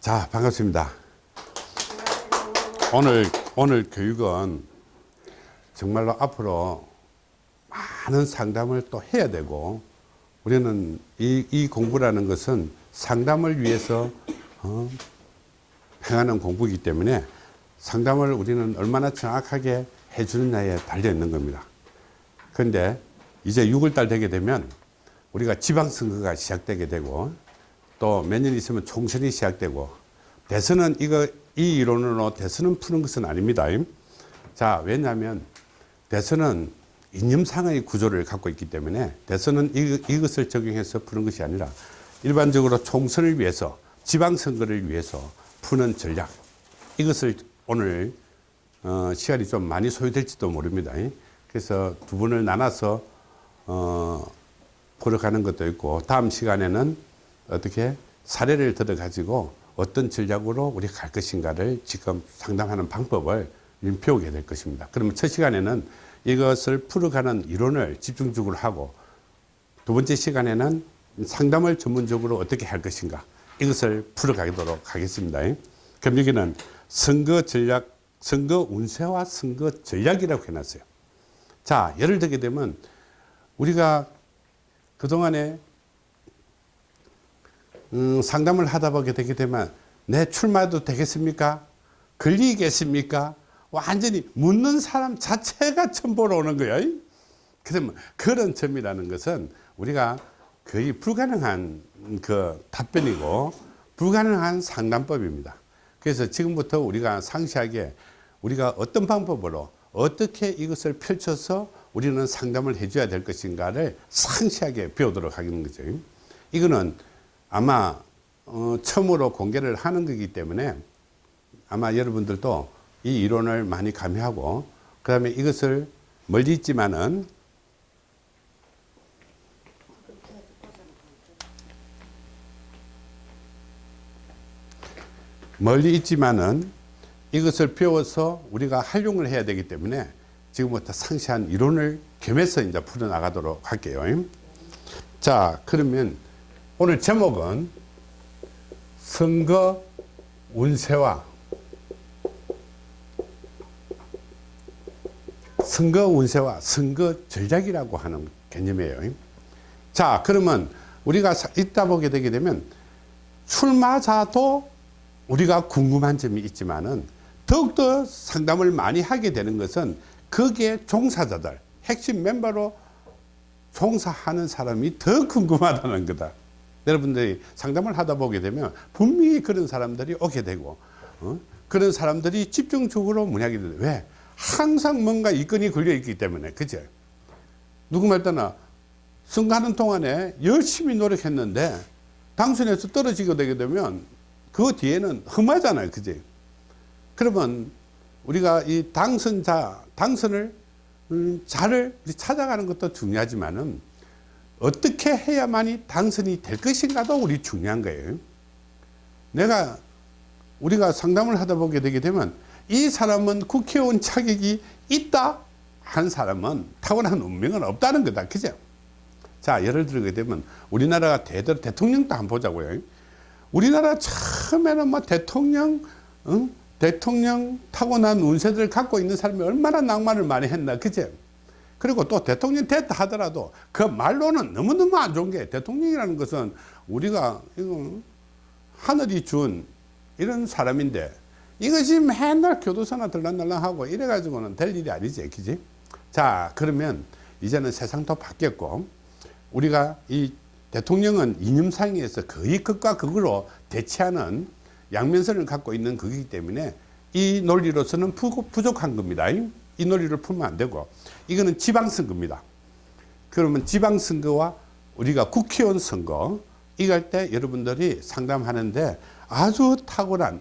자 반갑습니다. 오늘 오늘 교육은 정말로 앞으로 많은 상담을 또 해야 되고 우리는 이, 이 공부라는 것은 상담을 위해서 어, 행하는 공부이기 때문에 상담을 우리는 얼마나 정확하게 해주느냐에 달려 있는 겁니다. 그런데 이제 6월달 되게 되면 우리가 지방선거가 시작되게 되고 또 몇 년 있으면 총선이 시작되고 대선은 이거 이 이론으로 대선은 푸는 것은 아닙니다. 자 왜냐하면 대선은 이념상의 구조를 갖고 있기 때문에 대선은 이, 이것을 적용해서 푸는 것이 아니라 일반적으로 총선을 위해서 지방선거를 위해서 푸는 전략 이것을 오늘 어, 시간이 좀 많이 소요될지도 모릅니다. 그래서 두 분을 나눠서 어, 풀어가는 것도 있고 다음 시간에는 어떻게 사례를 들어 가지고 어떤 전략으로 우리가 갈 것인가를 지금 상담하는 방법을 배우게 될 것입니다. 그러면 첫 시간에는 이것을 풀어가는 이론을 집중적으로 하고 두 번째 시간에는 상담을 전문적으로 어떻게 할 것인가 이것을 풀어가도록 하겠습니다. 그럼 여기는 선거 전략, 선거 운세와 선거 전략이라고 해놨어요. 자, 예를 들게 되면 우리가 그동안에 음, 상담을 하다 보게 되게 되면 내 출마도 되겠습니까? 걸리겠습니까? 완전히 묻는 사람 자체가 첨보로 오는 거예요. 그러면 그런 점이라는 것은 우리가 거의 불가능한 그 답변이고 불가능한 상담법입니다. 그래서 지금부터 우리가 상세하게 우리가 어떤 방법으로 어떻게 이것을 펼쳐서 우리는 상담을 해줘야 될 것인가를 상세하게 배우도록 하는 거죠. 이거는 아마 어, 처음으로 공개를 하는 거기 때문에 아마 여러분들도 이 이론을 많이 가미하고 그 다음에 이것을 멀리 있지만은 멀리 있지만은 이것을 배워서 우리가 활용을 해야 되기 때문에 지금부터 상세한 이론을 겸해서 이제 풀어나가도록 할게요. 자, 그러면 오늘 제목은 선거 운세와 선거 운세와 선거 전략이라고 하는 개념이에요. 자, 그러면 우리가 있다 보게 되게 되면 출마자도 우리가 궁금한 점이 있지만은 더욱더 상담을 많이 하게 되는 것은 거기에 종사자들, 핵심 멤버로 종사하는 사람이 더 궁금하다는 거다. 여러분들이 상담을 하다 보게 되면 분명히 그런 사람들이 오게 되고 어? 그런 사람들이 집중적으로 문의하게 돼 왜? 항상 뭔가 이건이 걸려 있기 때문에 그죠? 누구 말따나 선거하는 동안에 열심히 노력했는데 당선에서 떨어지게 되게 되면 그 뒤에는 험하잖아요 그지? 그러면 우리가 이 당선자 당선을 음, 자를 찾아가는 것도 중요하지만은 어떻게 해야만이 당선이 될 것인가도 우리 중요한 거예요. 내가 우리가 상담을 하다 보게 되게 되면 이 사람은 국회의원 자격이 있다 한 사람은 타고난 운명은 없다는 거다. 그죠? 자, 예를 들게 되면 우리나라가 대대로 대통령도 한번 보자고요. 우리나라 처음에는 뭐 대통령, 응? 대통령 타고난 운세들을 갖고 있는 사람이 얼마나 낭만을 많이 했나. 그죠? 그리고 또 대통령 됐다 하더라도 그 말로는 너무너무 안 좋은 게 대통령이라는 것은 우리가 이거 하늘이 준 이런 사람인데 이것이 맨날 교도소나 들락날락하고 이래가지고는 될 일이 아니지 그지? 자 그러면 이제는 세상도 바뀌었고 우리가 이 대통령은 이념상에서 거의 극과 극으로 대치하는 양면선을 갖고 있는 거기 때문에 이 논리로서는 부족한 겁니다. 이 논리를 풀면 안 되고 이거는 지방선거입니다. 그러면 지방선거와 우리가 국회의원 선거 이럴 때 여러분들이 상담하는데 아주 탁월한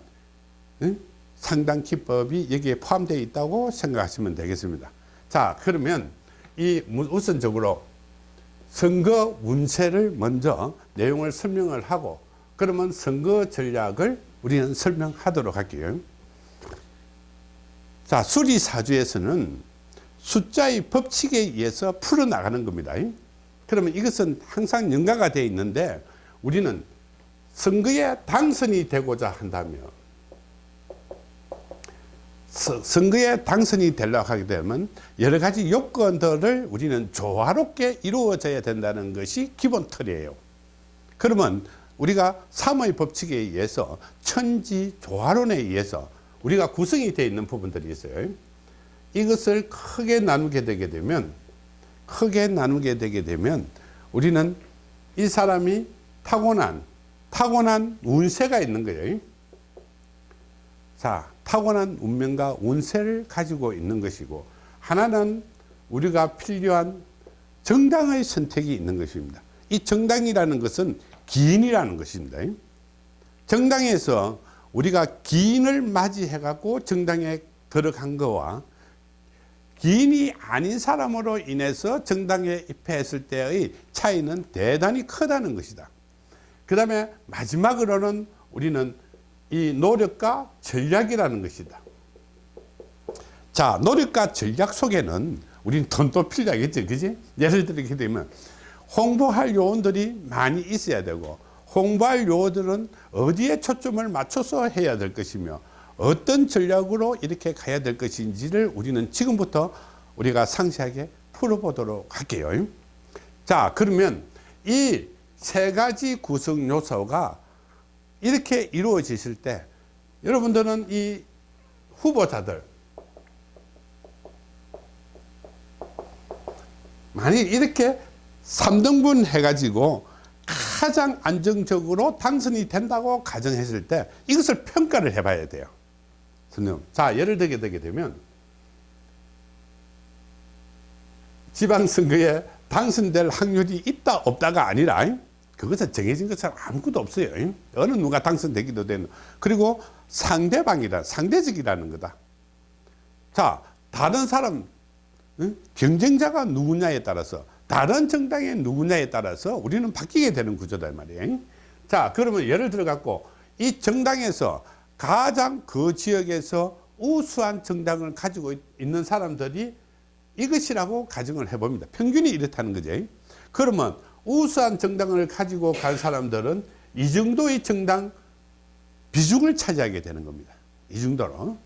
응? 상담 기법이 여기에 포함되어 있다고 생각하시면 되겠습니다. 자 그러면 이 우선적으로 선거 운세를 먼저 내용을 설명을 하고 그러면 선거 전략을 우리는 설명하도록 할게요. 자 수리사주에서는 숫자의 법칙에 의해서 풀어나가는 겁니다. 그러면 이것은 항상 연가가 되어 있는데 우리는 선거에 당선이 되고자 한다면 서- 선거에 당선이 되려고 하게 되면 여러 가지 요건들을 우리는 조화롭게 이루어져야 된다는 것이 기본 틀이에요. 그러면 우리가 삼의 법칙에 의해서 천지 조화론에 의해서 우리가 구성이 되어 있는 부분들이 있어요. 이것을 크게 나누게 되게 되면 크게 나누게 되게 되면 우리는 이 사람이 타고난 타고난 운세가 있는 거예요. 자, 타고난 운명과 운세를 가지고 있는 것이고 하나는 우리가 필요한 정당의 선택이 있는 것입니다. 이 정당이라는 것은 기인이라는 것입니다. 정당에서 우리가 기인을 맞이해 갖고 정당에 들어간 거와 기인이 아닌 사람으로 인해서 정당에 입회했을 때의 차이는 대단히 크다는 것이다. 그 다음에 마지막으로는 우리는 이 노력과 전략이라는 것이다. 자, 노력과 전략 속에는 우리는 돈도 필요하겠죠. 그지? 예를 들게 되면 홍보할 요원들이 많이 있어야 되고 홍보할 요원들은 어디에 초점을 맞춰서 해야 될 것이며 어떤 전략으로 이렇게 가야 될 것인지를 우리는 지금부터 우리가 상세하게 풀어보도록 할게요. 자, 그러면 이 세 가지 구성 요소가 이렇게 이루어지실 때 여러분들은 이 후보자들 만일 이렇게 3등분 해가지고 가장 안정적으로 당선이 된다고 가정했을 때 이것을 평가를 해봐야 돼요. 선생님. 자, 예를 들게 되게 되면 지방선거에 당선될 확률이 있다 없다가 아니라 그것은 정해진 것처럼 아무것도 없어요. 어느 누가 당선되기도 되는 그리고 상대방이라 상대적이라는 거다. 자, 다른 사람 응? 경쟁자가 누구냐에 따라서 다른 정당의 누구냐에 따라서 우리는 바뀌게 되는 구조다 말이에요. 자, 그러면 예를 들어 갖고 이 정당에서 가장 그 지역에서 우수한 정당을 가지고 있- 있는 사람들이 이것이라고 가정을 해봅니다. 평균이 이렇다는 거죠. 그러면 우수한 정당을 가지고 간 사람들은 이 정도의 정당 비중을 차지하게 되는 겁니다. 이 정도로.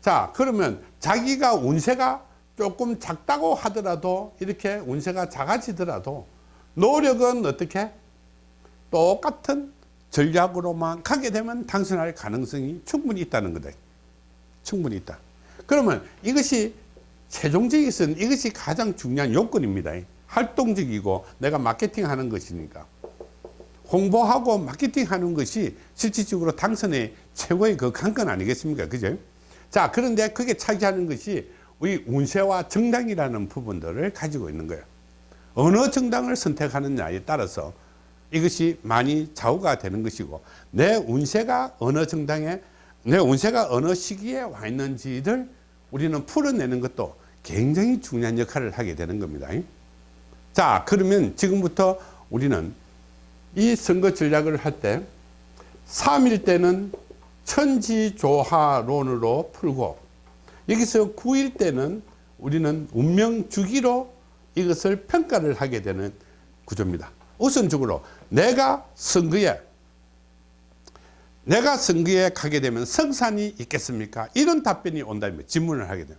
자, 그러면 자기가 운세가 조금 작다고 하더라도 이렇게 운세가 작아지더라도 노력은 어떻게 똑같은 전략으로만 가게 되면 당선할 가능성이 충분히 있다는 거다. 충분히 있다. 그러면 이것이 최종적에서는 이것이 가장 중요한 요건입니다. 활동적이고 내가 마케팅 하는 것이니까. 홍보하고 마케팅 하는 것이 실질적으로 당선의 최고의 그 관건 아니겠습니까? 그죠? 자, 그런데 그게 차지하는 것이 우리 운세와 정당이라는 부분들을 가지고 있는 거예요. 어느 정당을 선택하느냐에 따라서 이것이 많이 좌우가 되는 것이고 내 운세가 어느 정당에 내 운세가 어느 시기에 와 있는지를 우리는 풀어내는 것도 굉장히 중요한 역할을 하게 되는 겁니다. 자 그러면 지금부터 우리는 이 선거 전략을 할 때 3일 때는 천지조화론으로 풀고 여기서 9일 때는 우리는 운명 주기로 이것을 평가를 하게 되는 구조입니다. 우선적으로 내가 선거에 내가 선거에 가게 되면 성산이 있겠습니까? 이런 답변이 온다면 질문을 하게 돼요.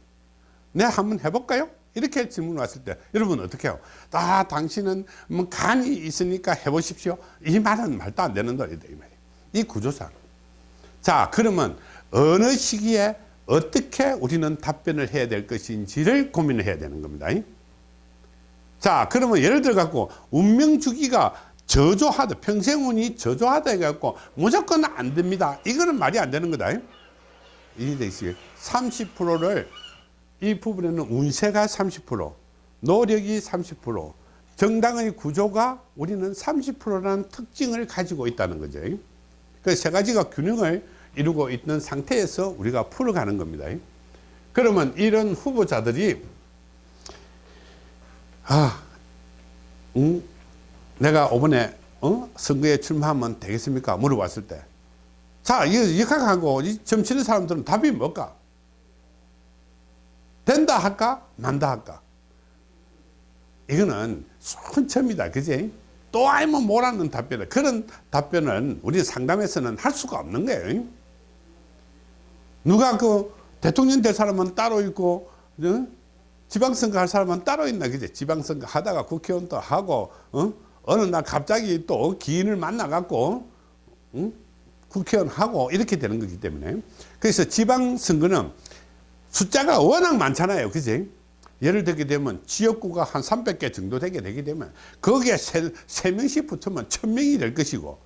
내 한번 해볼까요? 이렇게 질문 왔을 때 여러분 어떻게 해요? 아 당신은 뭐 간이 있으니까 해보십시오. 이 말은 말도 안 되는 소리다 이 말이에요. 이 구조상. 자 그러면 어느 시기에 어떻게 우리는 답변을 해야 될 것인지를 고민을 해야 되는 겁니다. 자 그러면 예를 들어 갖고 운명 주기가 저조하다 평생운이 저조하다 해갖고 무조건 안 됩니다. 이거는 말이 안 되는 거다. 이해되시겠어요? 30%를 이 부분에는 운세가 30% 노력이 30% 정당의 구조가 우리는 30%라는 특징을 가지고 있다는 거죠. 그 세 가지가 균형을 이루고 있는 상태에서 우리가 풀어가는 겁니다. 그러면 이런 후보자들이 아, 음, 내가 이번에 어? 선거에 출마하면 되겠습니까? 물어봤을 때. 자, 이 역학하고 점치는 사람들은 답이 뭘까? 된다 할까? 만다 할까? 이거는 순천입니다. 그지? 또 아니면 뭐라는 답변을 그런 답변은 우리 상담에서는 할 수가 없는 거예요 누가 그 대통령 될 사람은 따로 있고 어? 지방선거 할 사람은 따로 있나 그지 지방선거 하다가 국회의원 또 하고 어? 어느 날 갑자기 또 기인을 만나 갖고 응? 국회의원 하고 이렇게 되는 거기 때문에. 그래서 지방선거는 숫자가 워낙 많잖아요. 그지? 예를 들게 되면 지역구가 한 300개 정도 되게 되게 되면 거기에 세, 세 명씩 붙으면 1000명이 될 것이고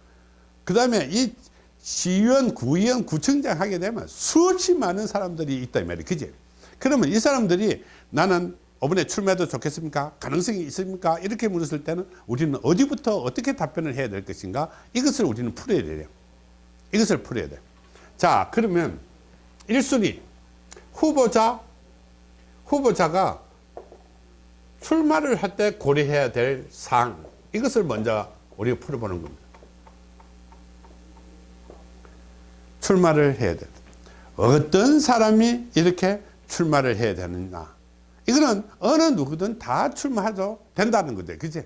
그 다음에 이 시의원, 구의원, 구청장 하게 되면 수없이 많은 사람들이 있다 이 말이에요. 그지? 그러면 이 사람들이 나는 이번에 출마해도 좋겠습니까? 가능성이 있습니까? 이렇게 물었을 때는 우리는 어디부터 어떻게 답변을 해야 될 것인가? 이것을 우리는 풀어야 돼요. 이것을 풀어야 돼자 그러면 1순위. 후보자 후보자가 출마를 할 때 고려해야 될 사항. 이것을 먼저 우리가 풀어보는 겁니다. 출마를 해야 돼. 어떤 사람이 이렇게 출마를 해야 되느냐 이거는 어느 누구든 다 출마해도 된다는 거죠. 그지?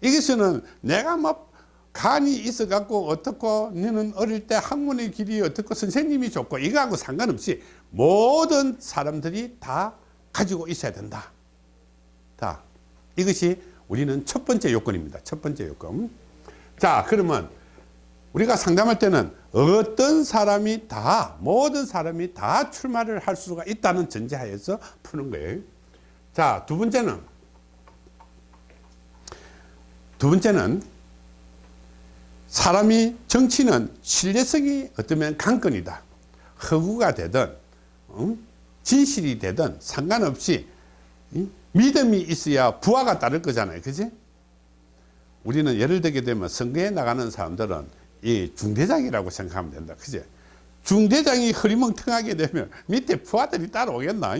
이것은 내가 뭐 간이 있어 갖고 어떻고 너는 어릴 때 학문의 길이 어떻고 선생님이 좋고 이거하고 상관없이 모든 사람들이 다 가지고 있어야 된다. 자 이것이 우리는 첫 번째 요건입니다. 첫 번째 요건. 자 그러면 우리가 상담할 때는 어떤 사람이 다 모든 사람이 다 출마를 할 수가 있다는 전제하에서 푸는 거예요. 자 두 번째는 두 번째는 사람이 정치는 신뢰성이 어쩌면 강건이다. 허구가 되든 진실이 되든 상관없이 믿음이 있어야 부하가 따를 거잖아요. 그지? 우리는 예를 들게 되면 선거에 나가는 사람들은 이 중대장이라고 생각하면 된다. 그지? 중대장이 흐리멍텅하게 되면 밑에 부하들이 따라오겠나?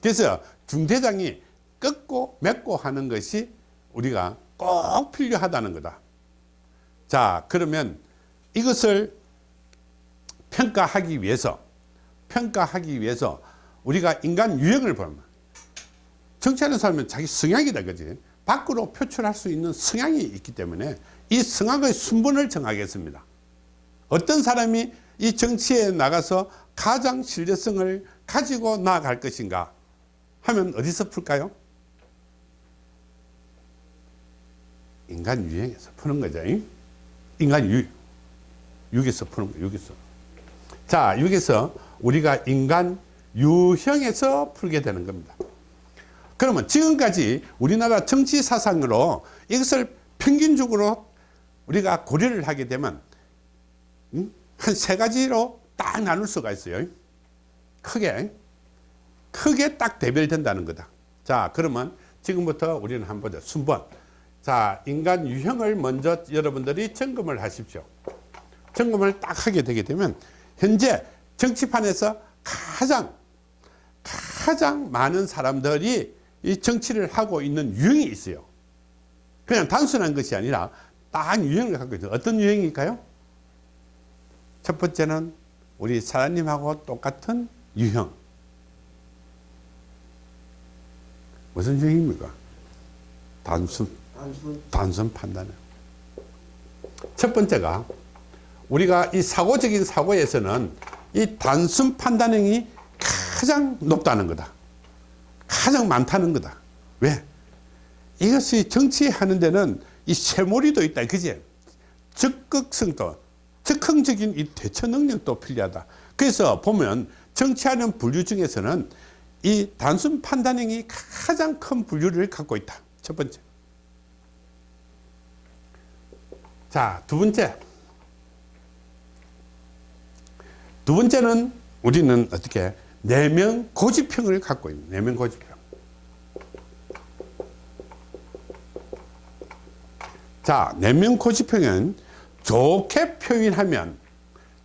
그래서 중대장이 꺾고 맺고 하는 것이 우리가 꼭 필요하다는 거다. 자 그러면 이것을 평가하기 위해서 평가하기 위해서 우리가 인간 유형을 보면 정치하는 사람은 자기 성향이다 그지? 밖으로 표출할 수 있는 성향이 있기 때문에 이 성향의 순번을 정하겠습니다 어떤 사람이 이 정치에 나가서 가장 신뢰성을 가지고 나아갈 것인가 하면 어디서 풀까요 인간 유형에서 푸는 거죠 인간 유, 육에서 푸는 거예요. 육에서. 자, 여기서 우리가 인간 유형에서 풀게 되는 겁니다. 그러면 지금까지 우리나라 정치 사상으로 이것을 평균적으로 우리가 고려를 하게 되면 한세 가지로 딱 나눌 수가 있어요. 크게 크게 딱 대별된다는 거다. 자, 그러면 지금부터 우리는 한번 보자. 순번. 자 인간 유형을 먼저 여러분들이 점검을 하십시오 점검을 딱 하게 되게 되면 현재 정치판에서 가장 가장 많은 사람들이 이 정치를 하고 있는 유형이 있어요 그냥 단순한 것이 아니라 딱 유형을 갖고 있어요. 어떤 유형일까요? 첫 번째는 우리 사장님하고 똑같은 유형. 무슨 유형입니까? 단순. 단순, 단순 판단은. 첫 번째가 우리가 이 사고적인 사고에서는 이 단순 판단형이 가장 높다는 거다. 가장 많다는 거다. 왜? 이것이 정치하는 데는 이 쇠몰이도 있다 그지? 적극성도 적극적인 이 대처 능력도 필요하다 그래서 보면 정치하는 분류 중에서는 이 단순 판단형이 가장 큰 분류를 갖고 있다 첫 번째 자, 두 번째. 두 번째는 우리는 어떻게 내면 고집형을 갖고 있는 내면 고집형. 자, 내면 고집형은 좋게 표현하면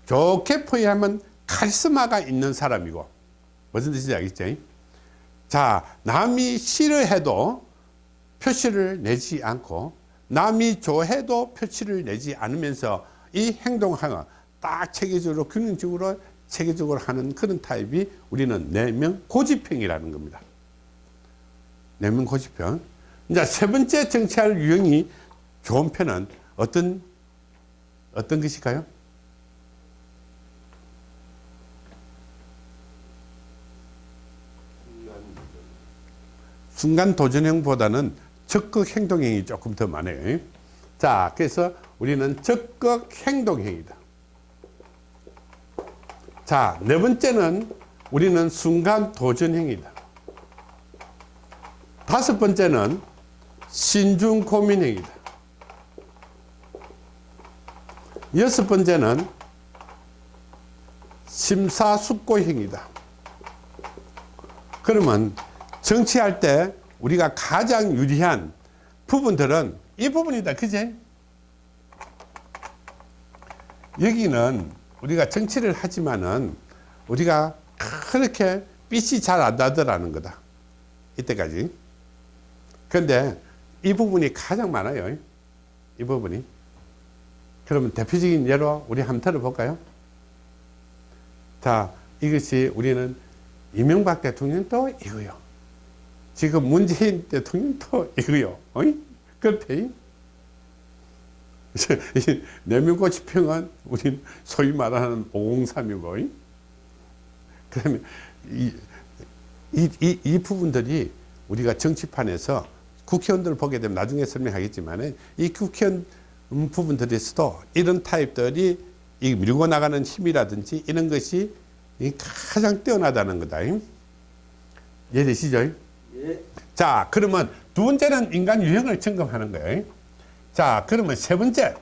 좋게 표현하면 카리스마가 있는 사람이고 무슨 뜻인지 알겠죠? 자, 남이 싫어해도 표시를 내지 않고 남이 좋아해도 표치를 내지 않으면서 이 행동하는 딱 체계적으로 균형적으로 체계적으로 하는 그런 타입이 우리는 내면 고집형이라는 겁니다. 내면 고집형. 이제 세 번째 정치할 유형이 좋은 편은 어떤 어떤 것일까요? 순간 도전형보다는 적극 행동형이 조금 더 많아요. 자, 그래서 우리는 적극 행동형이다. 자, 네 번째는 우리는 순간 도전형이다. 다섯 번째는 신중 고민형이다. 여섯 번째는 심사숙고형이다. 그러면 정치할 때 우리가 가장 유리한 부분들은 이 부분이다. 그제? 여기는 우리가 정치를 하지만은 우리가 그렇게 빛이 잘 안 나더라는 거다. 이때까지. 그런데 이 부분이 가장 많아요. 이 부분이. 그러면 대표적인 예로 우리 한번 들어볼까요? 자, 이것이 우리는 이명박 대통령도 이거요. 지금 문재인 대통령도 이거요. 어이? 그렇대. 내면고치 평은 우리 소위 말하는 503이고. 그러면 이, 이, 이, 이 부분들이 우리가 정치판에서 국회의원들 보게 되면 나중에 설명하겠지만 이 국회의원 부분들에서도 이런 타입들이 이 밀고 나가는 힘이라든지 이런 것이 가장 뛰어나다는 거다. 이해되시죠? 예. 자, 그러면 두 번째는 인간 유형을 점검하는 거예요. 자, 그러면 세 번째.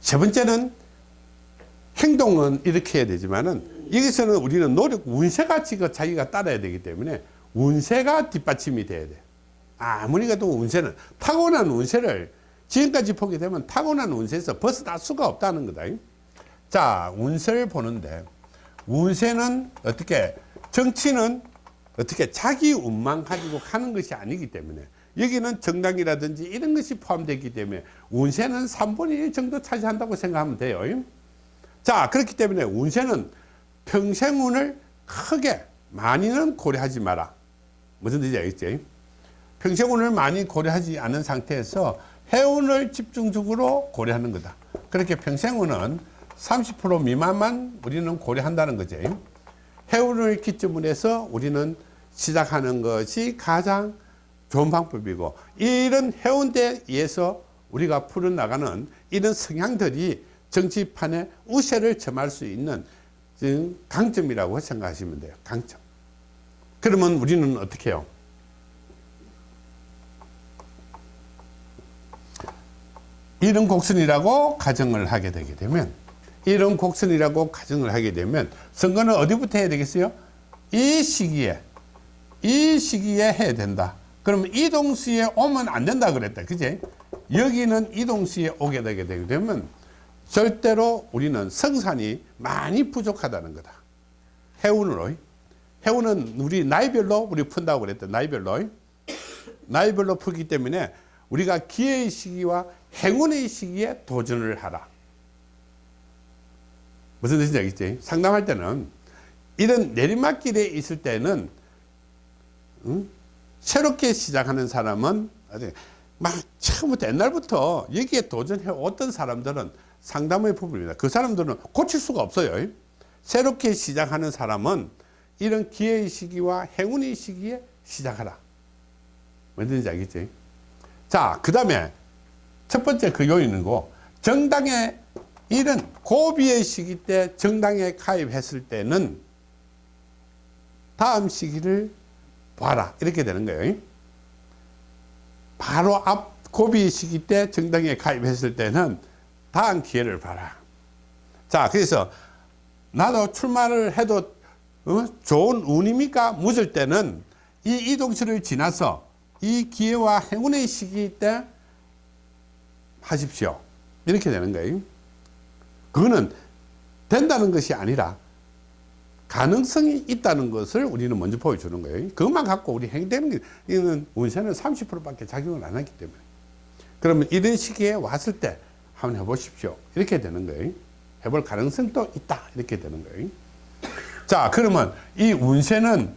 세 번째는 행동은 이렇게 해야 되지만은 여기서는 우리는 노력, 운세가 지금 자기가 따라야 되기 때문에 운세가 뒷받침이 돼야 돼. 아무리 가도 운세는 타고난 운세를 지금까지 보게 되면 타고난 운세에서 벗어날 수가 없다는 거다. 자, 운세를 보는데 운세는 어떻게 정치는 어떻게 자기 운만 가지고 가는 것이 아니기 때문에 여기는 정당이라든지 이런 것이 포함되기 때문에 운세는 3분의 1 정도 차지한다고 생각하면 돼요. 자, 그렇기 때문에 운세는 평생운을 크게 많이는 고려하지 마라. 무슨 뜻인지 알겠지? 평생운을 많이 고려하지 않은 상태에서 해운을 집중적으로 고려하는 거다. 그렇게 평생운은 30% 미만만 우리는 고려한다는 거죠. 해운을 기점으로 해서 우리는 시작하는 것이 가장 좋은 방법이고 이런 해운대에 의해서 우리가 풀어나가는 이런 성향들이 정치판에 우세를 점할 수 있는 강점이라고 생각하시면 돼요. 강점. 그러면 우리는 어떻게 해요? 이런 곡선이라고 가정을 하게 되게 되면 이런 곡선이라고 가정을 하게 되면 선거는 어디부터 해야 되겠어요? 이 시기에 이 시기에 해야 된다. 그러면 이동수에 오면 안 된다 그랬다. 그제? 여기는 이동수에 오게 되게 되면 절대로 우리는 성산이 많이 부족하다는 거다. 해운으로. 해운은 우리 나이별로 우리 푼다고 그랬다. 나이별로. 나이별로 풀기 때문에 우리가 기회의 시기와 행운의 시기에 도전을 하라. 무슨 뜻인지 알겠지? 상담할 때는 이런 내리막길에 있을 때는 응? 새롭게 시작하는 사람은 막 처음부터 옛날부터 여기에 도전해 왔던 사람들은 상담의 부분입니다. 그 사람들은 고칠 수가 없어요. 새롭게 시작하는 사람은 이런 기회의 시기와 행운의 시기에 시작하라. 뭔지 알겠지? 자, 그 다음에 첫 번째 그 요인이고 정당에 이런 고비의 시기 때 정당에 가입했을 때는 다음 시기를 봐라. 이렇게 되는 거예요. 바로 앞 고비 시기 때 정당에 가입했을 때는 다음 기회를 봐라. 자 그래서 나도 출마를 해도 어? 좋은 운입니까 묻을 때는 이 이동시를 지나서 이 기회와 행운의 시기 때 하십시오. 이렇게 되는 거예요. 그거는 된다는 것이 아니라 가능성이 있다는 것을 우리는 먼저 보여주는 거예요. 그것만 갖고 우리 행되는 게, 이는 운세는 30%밖에 작용을 안 하기 때문에. 그러면 이런 시기에 왔을 때 한번 해보십시오. 이렇게 되는 거예요. 해볼 가능성도 있다. 이렇게 되는 거예요. 자, 그러면 이 운세는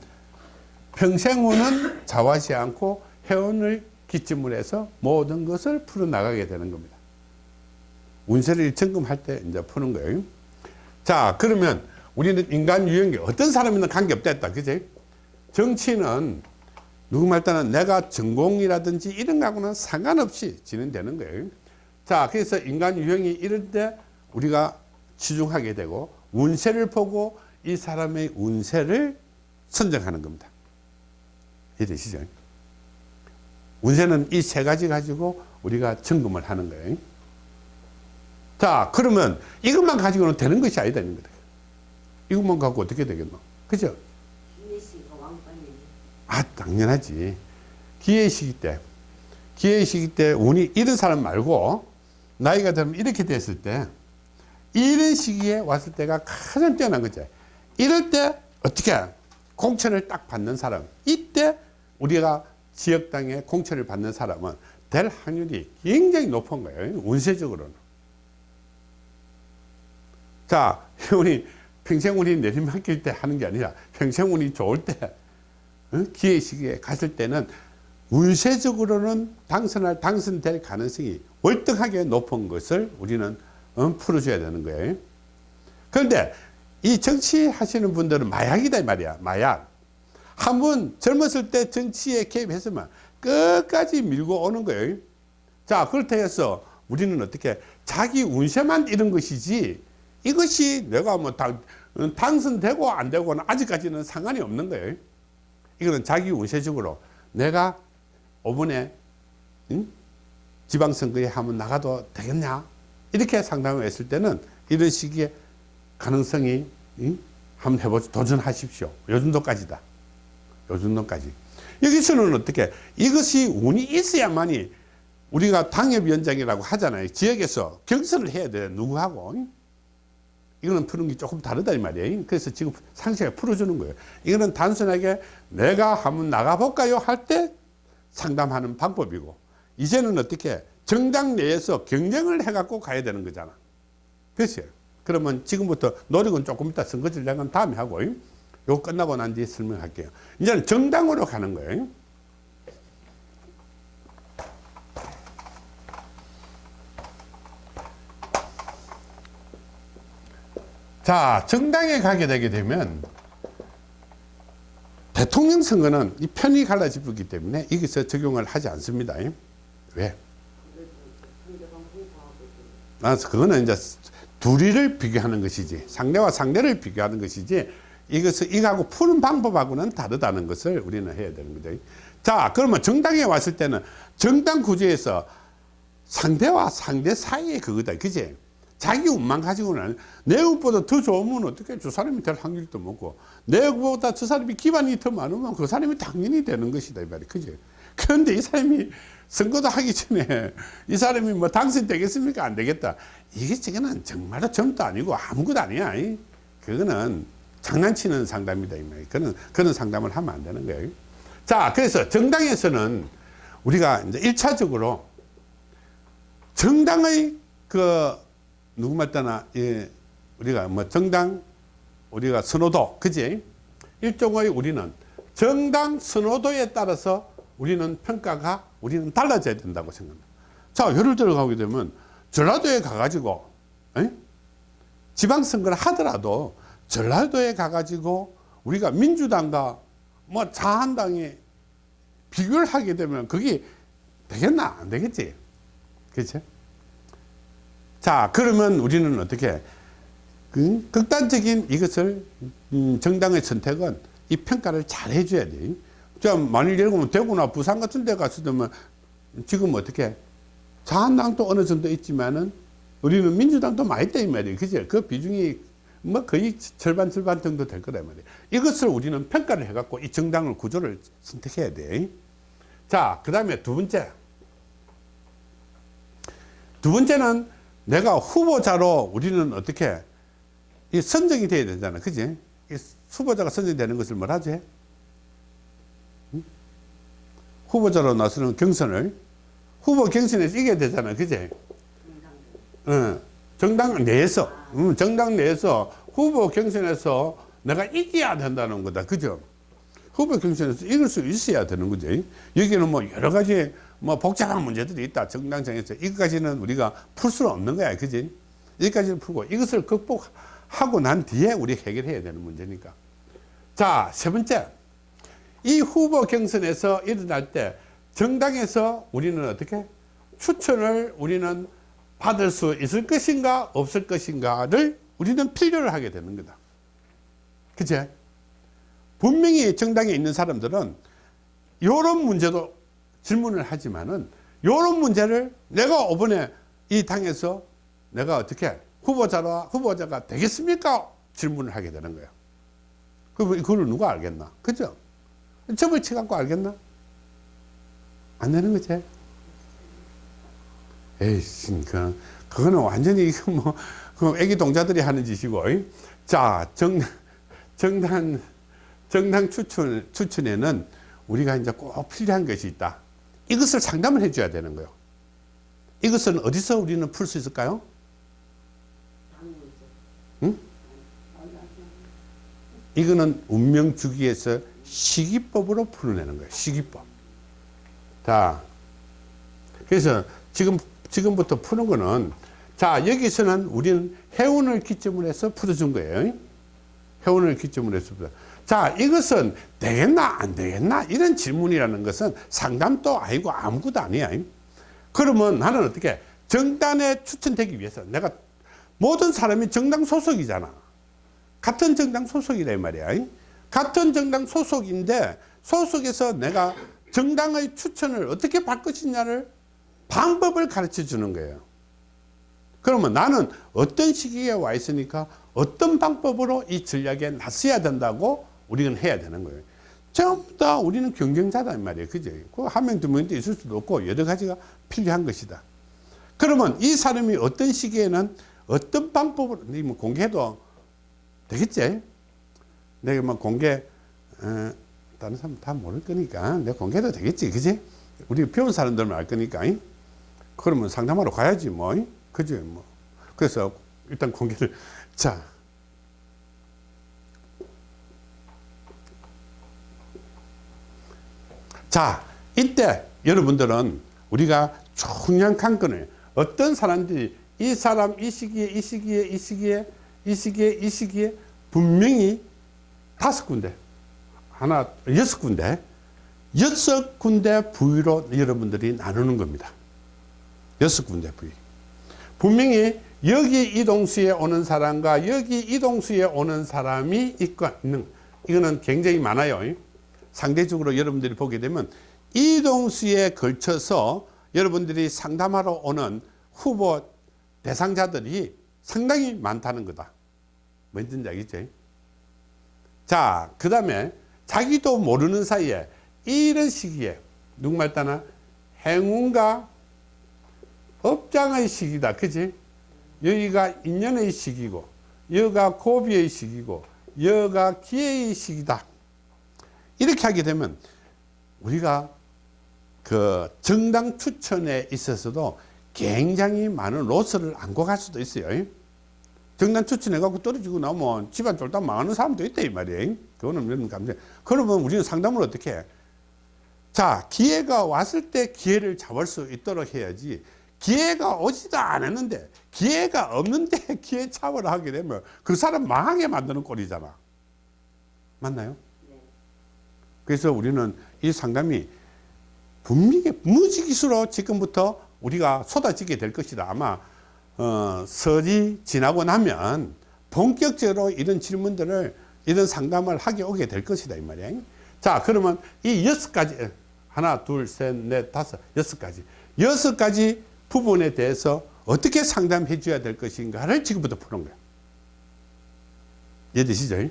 평생운은 자화시 않고 회원을 기점으로 해서 모든 것을 풀어나가게 되는 겁니다. 운세를 점검할 때 이제 푸는 거예요. 자, 그러면 우리는 인간 유형이 어떤 사람이든 관계없다 했다. 그지? 정치는 누구 말 따는 내가 전공이라든지 이런 거하고는 상관없이 진행되는 거예요. 자, 그래서 인간 유형이 이럴 때 우리가 치중하게 되고 운세를 보고 이 사람의 운세를 선정하는 겁니다. 이해되시죠? 운세는 이 세 가지 가지고 우리가 점검을 하는 거예요. 자, 그러면 이것만 가지고는 되는 것이 아니다. 이런 거다. 이것만 갖고 어떻게 되겠노? 그죠? 아, 당연하지. 기회 시기 때, 기회 시기 때 운이 이런 사람 말고 나이가 들면 이렇게 됐을 때 이런 시기에 왔을 때가 가장 뛰어난 거죠. 이럴 때 어떻게 공천을 딱 받는 사람 이때 우리가 지역당에 공천을 받는 사람은 될 확률이 굉장히 높은 거예요. 운세적으로는. 자, 우리 평생 운이 내리막길 때 하는 게 아니라 평생 운이 좋을 때 어? 기회 시기에 갔을 때는 운세적으로는 당선할 당선될 가능성이 월등하게 높은 것을 우리는 어, 풀어줘야 되는 거예요. 그런데 이 정치 하시는 분들은 마약이다 이 말이야 마약 한 번 젊었을 때 정치에 개입했으면 끝까지 밀고 오는 거예요. 자 그렇다 해서 우리는 어떻게 자기 운세만 이런 것이지 이것이 내가 뭐 당, 어, 당선되고 안 되고는 아직까지는 상관이 없는 거예요. 이거는 자기 운세적으로 내가 5분에 응? 지방선거에 한번 나가도 되겠냐 이렇게 상담을 했을 때는 이런 시기에 가능성이 응? 한번 해보죠 도전하십시오 요 정도까지다 요 정도까지. 여기서는 어떻게 이것이 운이 있어야만이 우리가 당협위원장이라고 하잖아요. 지역에서 경선을 해야 돼 누구하고. 응? 이거는 푸는 게 조금 다르다 이 말이에요. 그래서 지금 상세하게 풀어주는 거예요. 이거는 단순하게 내가 한번 나가볼까요? 할 때 상담하는 방법이고 이제는 어떻게 정당 내에서 경쟁을 해갖고 가야 되는 거잖아. 그렇죠 그러면 지금부터 노력은 조금 이따 선거전략은 다음에 하고 요 끝나고 난 뒤에 설명할게요. 이제는 정당으로 가는 거예요. 자 정당에 가게 되게 되면 대통령 선거는 이 편이 갈라지기 때문에 여기서 적용을 하지 않습니다. 왜? 아, 그거는 이제 둘이를 비교하는 것이지 상대와 상대를 비교하는 것이지 이것을 이거하고 푸는 방법하고는 다르다는 것을 우리는 해야 되는 거죠. 자 그러면 정당에 왔을 때는 정당 구조에서 상대와 상대 사이의 그거다. 그지? 자기 운만 가지고는 내 운보다 더 좋으면 어떻게 저 사람이 될 확률도 없고 내 운보다 저 사람이 기반이 더 많으면 그 사람이 당연히 되는 것이다 이 말이. 그지? 그런데 이 사람이 선거도 하기 전에 이 사람이 뭐 당선되겠습니까? 안 되겠다. 이게 지금은 정말로 점도 아니고 아무것도 아니야. 이. 그거는 장난치는 상담이다 이 말이야 그는 그런 상담을 하면 안 되는 거예요. 자 그래서 정당에서는 우리가 이제 일차적으로 정당의 그 누구 말따나 예, 우리가 뭐 정당 우리가 선호도 그지? 일종의 우리는 정당 선호도에 따라서 우리는 평가가 우리는 달라져야 된다고 생각합니다. 자 예를 들어 가게 되면 전라도에 가가지고 에? 지방선거를 하더라도 전라도에 가가지고 우리가 민주당과 뭐 자한당이 비교를 하게 되면 그게 되겠나 안 되겠지 그렇죠 자 그러면 우리는 어떻게 그 극단적인 이것을 음, 정당의 선택은 이 평가를 잘 해줘야 돼. 자 만일 예를 들면 대구나 부산 같은 데 갔을 때면 지금 어떻게 자한당도 어느 정도 있지만은 우리는 민주당도 많이 있다 이 말이에요. 그죠? 그 비중이 뭐 거의 절반 절반 정도 될 거란 말이에요. 이것을 우리는 평가를 해 갖고 이 정당을 구조를 선택해야 돼. 자, 그 다음에 두 번째. 두 번째는 내가 후보자로 우리는 어떻게 이 선정이 돼야 되잖아 그지 이 후보자가 선정되는 것을 뭐라 하지 응? 후보자로 나서는 경선을 후보 경선에서 이겨야 되잖아 그지 어, 정당 내에서 응, 정당 내에서 후보 경선에서 내가 이겨야 된다는 거다 그죠 후보 경선에서 이길 수 있어야 되는 거죠. 여기는 뭐 여러 가지 뭐 복잡한 문제들이 있다. 정당정에서 이것까지는 우리가 풀 수는 없는 거야. 그지? 여기까지는 풀고 이것을 극복하고 난 뒤에 우리 해결해야 되는 문제니까. 자, 세 번째. 이 후보 경선에서 일어날 때 정당에서 우리는 어떻게 추천을 우리는 받을 수 있을 것인가 없을 것인가를 우리는 필요를 하게 되는 거다. 그치? 분명히 정당에 있는 사람들은 이런 문제도 질문을 하지만은 이런 문제를 내가 이번에 이 당에서 내가 어떻게 후보자가 후보자가 되겠습니까? 질문을 하게 되는 거예요. 그럼 그걸 누가 알겠나? 그죠? 점을 쳐갖고 알겠나? 안 되는 거지. 에이씨, 그, 그거는 완전히 뭐, 그 애기 동자들이 하는 짓이고. 이? 자, 정, 정당, 정당 추천, 추천에는 우리가 이제 꼭 필요한 것이 있다. 이것을 상담을 해줘야 되는 거예요. 이것은 어디서 우리는 풀 수 있을까요? 응? 이거는 운명 주기에서 시기법으로 풀어내는 거예요. 시기법. 자, 그래서 지금, 지금부터 푸는 거는 자, 여기서는 우리는 해운을 기점으로 해서 풀어준 거예요. 해운을 기점으로 해서. 자, 이것은 되겠나, 안 되겠나? 이런 질문이라는 것은 상담도 아니고 아무것도 아니야. 그러면 나는 어떻게 정당에 추천되기 위해서 내가 모든 사람이 정당 소속이잖아. 같은 정당 소속이란 말이야. 같은 정당 소속인데 소속에서 내가 정당의 추천을 어떻게 받 것이냐를 방법을 가르쳐 주는 거예요. 그러면 나는 어떤 시기에 와 있으니까 어떤 방법으로 이 전략에 나서야 된다고 우리는 해야 되는 거예요. 전부 다 우리는 경쟁자다 이 말이에요. 그죠? 그한 명, 두 명도 있을 수도 없고 여러 가지가 필요한 것이다. 그러면 이 사람이 어떤 시기에는 어떤 방법으로, 뭐 공개해도 되겠지? 내가 뭐 공개, 어, 다른 사람 다 모를 거니까 내가 공개해도 되겠지. 그지? 우리 배운 사람들만 알 거니까. 잉? 그러면 상담하러 가야지 뭐. 잉? 그지? 뭐. 그래서 일단 공개를. 자. 자, 이때 여러분들은 우리가 중요한 관건을 어떤 사람들이 이 사람 이 시기에 이 시기에 이 시기에 이 시기에 이 시기에 분명히 다섯 군데 하나 여섯 군데 여섯 군데 부위로 여러분들이 나누는 겁니다. 여섯 군데 부위. 분명히 여기 이동수에 오는 사람과 여기 이동수에 오는 사람이 있고 있는 이거는 굉장히 많아요. 상대적으로 여러분들이 보게 되면 이동수에 걸쳐서 여러분들이 상담하러 오는 후보 대상자들이 상당히 많다는 거다. 뭔지 알겠죠? 자, 그 다음에 자기도 모르는 사이에 이런 시기에 누구말 따나 행운과 업장의 시기다. 그지? 여기가 인연의 시기고 여기가 고비의 시기고 여기가 기회의 시기다. 이렇게 하게 되면 우리가 그 정당 추천에 있어서도 굉장히 많은 로스를 안고 갈 수도 있어요. 정당 추천해갖고 떨어지고 나면 집안 쫄딱 망하는 사람도 있다, 이 말이에요. 그거는 여러분 감정. 그러면 우리는 상담을 어떻게 해? 자, 기회가 왔을 때 기회를 잡을 수 있도록 해야지. 기회가 오지도 않았는데, 기회가 없는데 기회 잡으러 하게 되면 그 사람 망하게 만드는 꼴이잖아. 맞나요? 그래서 우리는 이 상담이 분명히 무지기수로 지금부터 우리가 쏟아지게 될 것이다. 아마 어, 설이 지나고 나면 본격적으로 이런 질문들을 이런 상담을 하게 오게 될 것이다 이 말이야. 자 그러면 이 여섯 가지 하나 둘 셋 넷 다섯 여섯 가지 여섯 가지 부분에 대해서 어떻게 상담해 줘야 될 것인가를 지금부터 푸는 거야. 이해되시죠?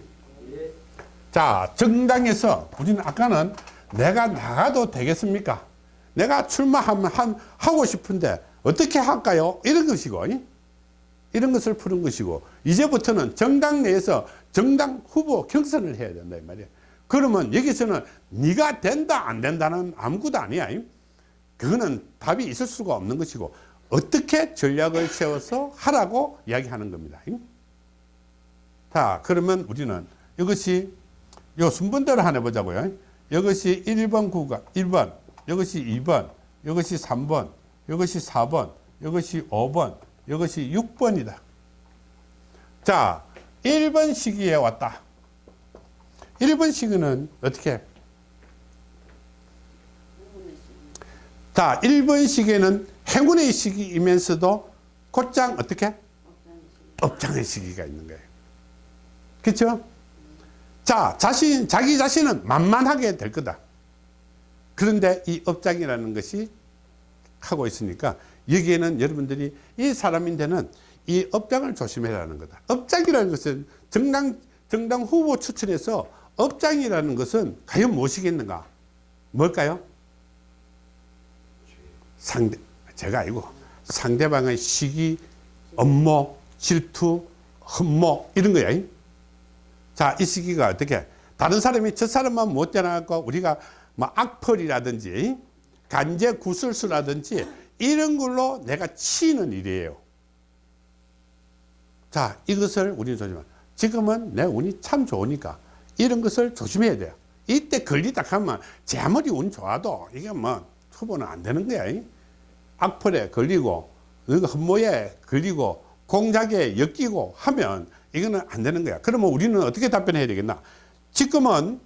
자 정당에서 우리는 아까는 내가 나가도 되겠습니까? 내가 출마하면 한, 하고 싶은데 어떻게 할까요? 이런 것이고 이런 것을 푸는 것이고 이제부터는 정당 내에서 정당 후보 경선을 해야 된다 이 말이야. 그러면 여기서는 네가 된다 안 된다는 아무것도 아니야. 그거는 답이 있을 수가 없는 것이고 어떻게 전략을 세워서 하라고 이야기하는 겁니다. 자 그러면 우리는 이것이 요 순번대로 하나 보자고요. 이것이 1번 구간, 1번, 이것이 2번, 이것이 3번, 이것이 4번, 이것이 5번, 이것이 6번이다. 자, 1번 시기에 왔다. 1번 시기는 어떻게? 자, 1번 시기에는 행운의 시기이면서도 곧장 어떻게? 업장의 시기가 있는 거예요. 그렇죠? 자, 자신, 자기 자신은 만만하게 될 거다. 그런데 이 업장이라는 것이 하고 있으니까 여기에는 여러분들이 이 사람인데는 이 업장을 조심해라는 거다. 업장이라는 것은 정당, 정당 후보 추천해서 업장이라는 것은 과연 무엇이겠는가? 뭘까요? 상대, 제가 아니고 상대방의 시기, 업무, 질투, 흠모 이런 거야. 자, 이 시기가 어떻게? 다른 사람이 저 사람만 못 되나갖고 우리가 뭐 악펄이라든지 간제 구술수라든지 이런 걸로 내가 치는 일이에요. 자, 이것을 우리는 조심해. 지금은 내 운이 참 좋으니까 이런 것을 조심해야 돼요. 이때 걸리다 하면 제 아무리 운 좋아도 이게 뭐 후보는 안 되는 거야. 악펄에 걸리고 흠모에 걸리고 공작에 엮이고 하면 이거는 안 되는 거야. 그러면 우리는 어떻게 답변해야 되겠나? 지금은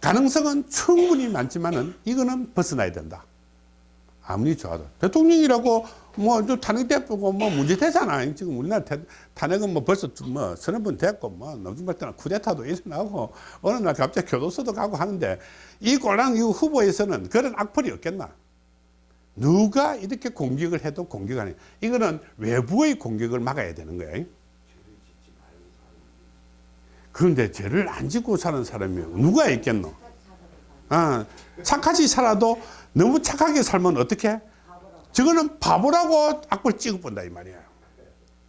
가능성은 충분히 많지만은 이거는 벗어나야 된다. 아무리 좋아도 대통령이라고 뭐또 탄핵 됐고 뭐 문제 되잖아. 지금 우리나라 태, 탄핵은 뭐 벌써 뭐 서너 번 됐고 뭐 노중발 때는 쿠데타도 일어나고 어느 날 갑자기 교도소도 가고 하는데 이 꼴랑 이 후보에서는 그런 악플이 없겠나? 누가 이렇게 공격을 해도 공격 아니 이거는 외부의 공격을 막아야 되는 거예요. 그런데 죄를 안 짓고 사는 사람이 누가 있겠노? 아, 착하지 살아도 너무 착하게 살면 어떻게? 저거는 바보라고 악벌 찍어본다 이 말이야.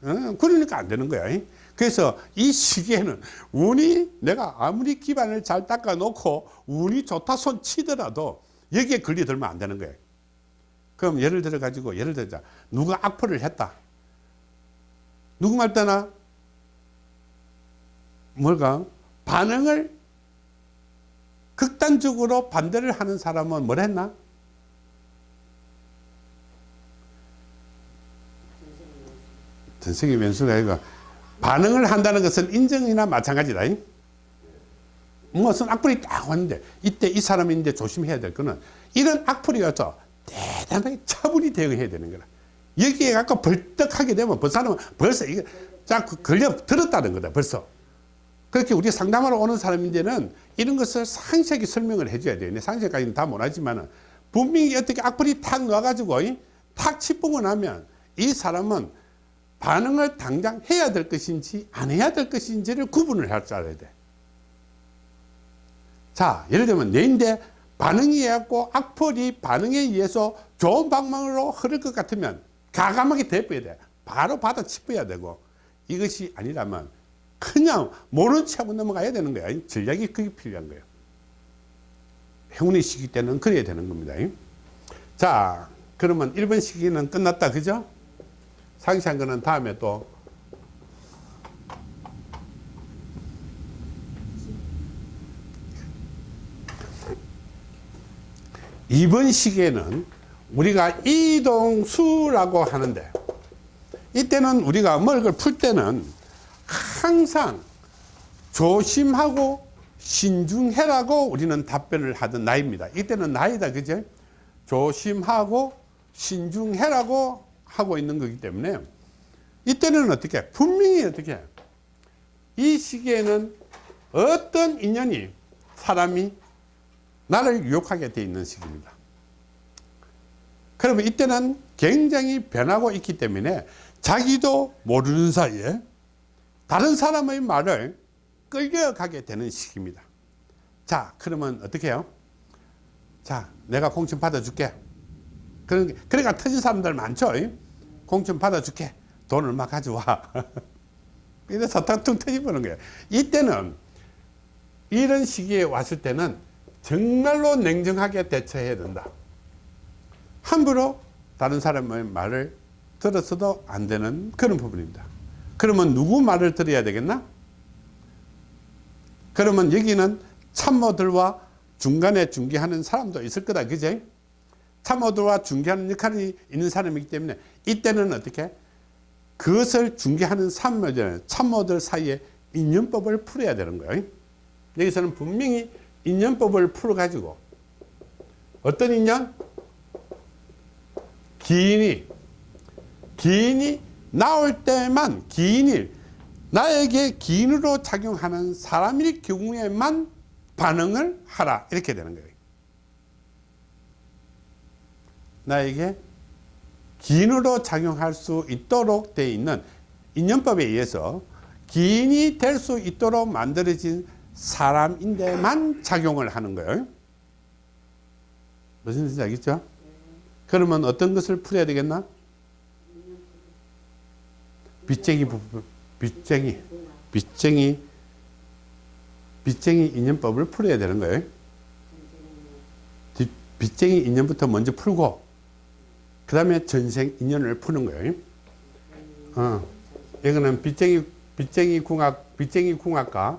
어? 그러니까 안 되는 거야. 그래서 이 시기에는 운이 내가 아무리 기반을 잘 닦아 놓고 운이 좋다 손 치더라도 여기에 걸려들면 안 되는 거야. 그럼 예를 들어 가지고 예를 들자 누가 악플을 했다. 누구 말 때나 뭘까 반응을 극단적으로 반대를 하는 사람은 뭘 했나? 전생의 면수가 아니고 반응을 한다는 것은 인정이나 마찬가지다. 무슨 악플이 딱 왔는데 이때 이 사람인데 조심해야 될 거는 이런 악플이 와서 대단하게 차분히 대응해야 되는 거라. 여기에 갖고 벌떡하게 되면 그 사람은 벌써 이게 자 걸려 들었다는 거다 벌써. 그렇게 우리 상담하러 오는 사람인데는 이런 것을 상세하게 설명을 해줘야 돼요. 상세까지는 다 못하지만은 분명히 어떻게 악플이 탁 나와가지고 탁 치뽕을 하면 이 사람은 반응을 당장 해야 될 것인지 안 해야 될 것인지를 구분을 할 줄 알아야 돼. 자, 예를 들면 내인데 반응이 해갖고 악플이 반응에 의해서 좋은 방향으로 흐를 것 같으면 가감하게 대표야 돼. 바로 받아 짚어야 되고 이것이 아니라면 그냥 모른 척하고 넘어가야 되는 거야. 전략이 그게 필요한 거예요. 행운의 시기 때는 그래야 되는 겁니다. 자, 그러면 1번 시기는 끝났다. 그죠? 상세한 거는 다음에 또 이번 시기에는 우리가 이동수라고 하는데 이때는 우리가 뭘걸 풀 때는 항상 조심하고 신중해라고 우리는 답변을 하던 나이입니다. 이때는 나이다, 그죠? 조심하고 신중해라고 하고 있는 거기 때문에 이때는 어떻게? 분명히 어떻게? 이 시기에는 어떤 인연이 사람이 나를 유혹하게 돼 있는 시기입니다. 그러면 이때는 굉장히 변하고 있기 때문에 자기도 모르는 사이에 다른 사람의 말을 끌려가게 되는 시기입니다. 자, 그러면 어떻게 해요? 자, 내가 공천 받아줄게. 그러니까 터진 사람들 많죠? 공천 받아줄게. 돈 얼마 가져와. 이래서 텅텅 터져버는 거예요. 이때는 이런 시기에 왔을 때는 정말로 냉정하게 대처해야 된다. 함부로 다른 사람의 말을 들었어도 안 되는 그런 부분입니다. 그러면 누구 말을 들어야 되겠나? 그러면 여기는 참모들과 중간에 중개하는 사람도 있을 거다. 그제? 참모들과 중개하는 역할이 있는 사람이기 때문에 이때는 어떻게? 그것을 중개하는 참모들, 참모들 사이에 인연법을 풀어야 되는 거예요. 여기서는 분명히 인연법을 풀어가지고 어떤 인연? 기인이 기인이 나올 때만 기인이 나에게 기인으로 작용하는 사람일 경우에만 반응을 하라 이렇게 되는 거예요. 나에게 기인으로 작용할 수 있도록 되어 있는 인연법에 의해서 기인이 될 수 있도록 만들어진 사람인데만 작용을 하는 거예요. 무슨 뜻인지 알겠죠? 그러면 어떤 것을 풀어야 되겠나? 빚쟁이 부분, 빚쟁이, 빚쟁이, 빚쟁이 인연법을 풀어야 되는 거예요. 뒷- 빚쟁이 인연부터 먼저 풀고, 그 다음에 전생 인연을 푸는 거예요. 어, 이거는 빚쟁이, 빚쟁이 궁합, 빚쟁이 궁합과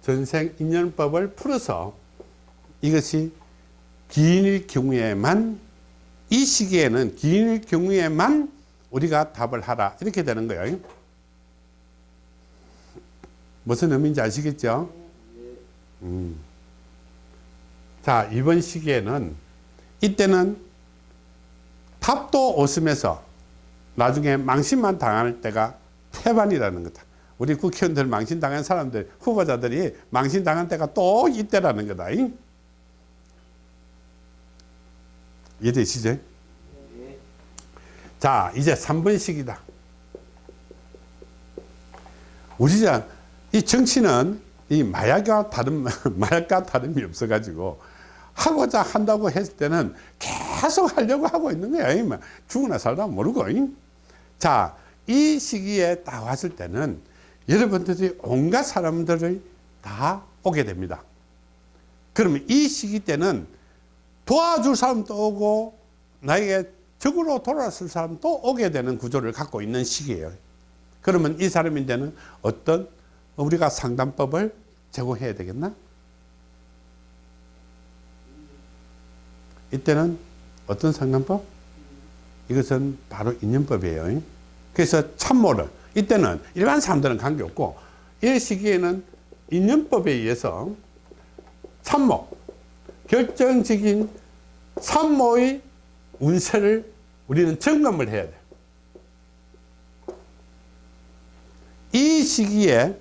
전생 인연법을 풀어서 이것이 기인일 경우에만 이 시기에는 기인일 경우에만 우리가 답을 하라 이렇게 되는 거예요. 무슨 의미인지 아시겠죠? 음. 자 이번 시기에는 이때는 탑도 웃으면서 나중에 망신만 당할 때가 태반이라는 거다. 우리 국회의원들 망신 당한 사람들 후보자들이 망신 당한 때가 또 이때라는 거다. 이해되시죠? 자 이제 3번 시기다. 우리가 이 정치는 이 마약과 다른 마약과 다름이 없어가지고 하고자 한다고 했을 때는 계속 하려고 하고 있는. 이 죽으나 살다 모르고. 자, 이 시기에 딱 왔을 때는 여러분들이 온갖 사람들을 다 오게 됩니다. 그러면 이 시기 때는 도와줄 사람도 오고 나에게 적으로 돌아설 사람도 오게 되는 구조를 갖고 있는 시기예요. 그러면 이 사람인데는 어떤 우리가 상담법을 제공해야 되겠나? 이때는 어떤 상담법? 이것은 바로 인연법이에요. 그래서 참모를 이때는 일반 사람들은 관계없고 이 시기에는 인연법에 의해서 참모 결정적인 참모의 운세를 우리는 점검을 해야 돼. 이 시기에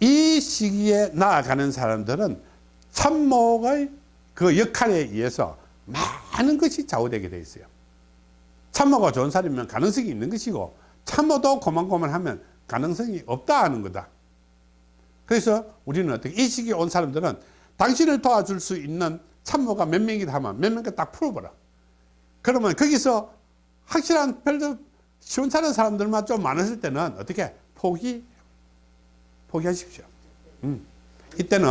이 시기에 나아가는 사람들은 참모의 그 역할에 의해서 많은 것이 좌우되게 돼 있어요. 참모가 좋은 사람이면 가능성이 있는 것이고 참모도 고만고만하면 가능성이 없다 하는 거다. 그래서 우리는 어떻게 이 시기에 온 사람들은 당신을 도와줄 수 있는 참모가 몇 명이다 하면 몇 명까 딱 풀어보라. 그러면 거기서 확실한 별로 시원찮은 사람들만 좀 많았을 때는 어떻게 포기 포기하십시오. 음. 이때는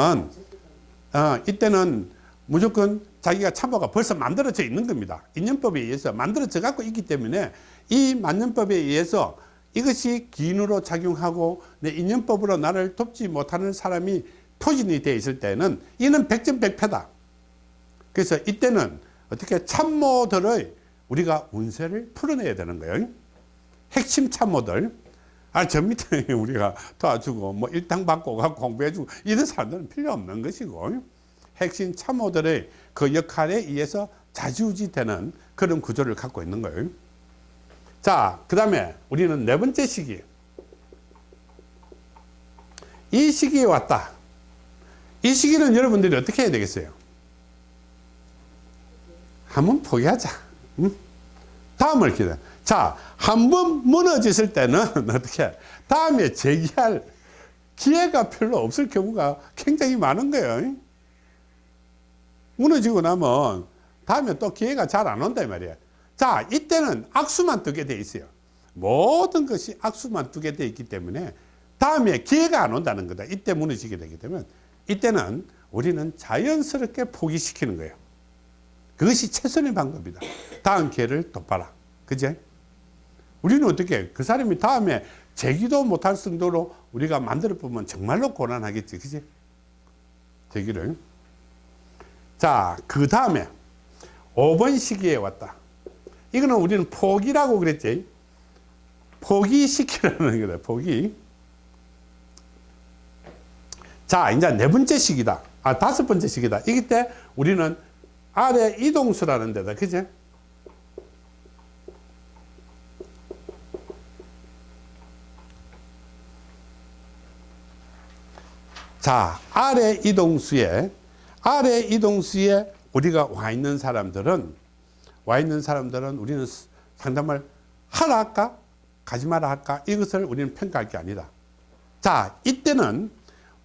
어, 이때는 무조건 자기가 참모가 벌써 만들어져 있는 겁니다. 인연법에 의해서 만들어져 갖고 있기 때문에 이 만년법에 의해서 이것이 기인으로 작용하고 내 인연법으로 나를 돕지 못하는 사람이 포진이 되어 있을 때는 이는 백전백패다. 그래서 이때는 어떻게 참모들의 우리가 운세를 풀어내야 되는 거예요. 핵심 참모들. 아, 저 밑에 우리가 도와주고 뭐 일당 받고 가 공부해주고 이런 사람들은 필요 없는 것이고 핵심 참모들의 그 역할에 의해서 자지우지 되는 그런 구조를 갖고 있는 거예요. 자, 그 다음에 우리는 네 번째 시기. 이 시기에 왔다. 이 시기는 여러분들이 어떻게 해야 되겠어요? 한번 포기하자. 응? 다음을 기다. 자, 한 번 무너졌을 때는 어떻게 다음에 재기할 기회가 별로 없을 경우가 굉장히 많은 거예요. 무너지고 나면 다음에 또 기회가 잘 안 온다 이 말이에요. 자, 이때는 악수만 뜨게 돼 있어요. 모든 것이 악수만 뜨게 돼 있기 때문에 다음에 기회가 안 온다는 거다. 이때 무너지게 되기 때문에 이때는 우리는 자연스럽게 포기시키는 거예요. 그것이 최선의 방법이다. 다음 기회를 또 봐라. 그제? 우리는 어떻게 그 사람이 다음에 제기도 못할 정도로 우리가 만들어 보면 정말로 고난하겠지. 그지? 되기를. 자, 그 다음에 5번 시기에 왔다. 이거는 우리는 포기라고 그랬지. 포기시키라는 거다. 포기. 자, 이제 네 번째 시기다. 아, 다섯 번째 시기다. 이때 우리는 아래 이동수라는 데다. 그제? 자, 아래 이동수에, 아래 이동수에 우리가 와 있는 사람들은, 와 있는 사람들은 우리는 상담을 하라 할까? 가지 마라 할까? 이것을 우리는 평가할 게 아니다. 자, 이때는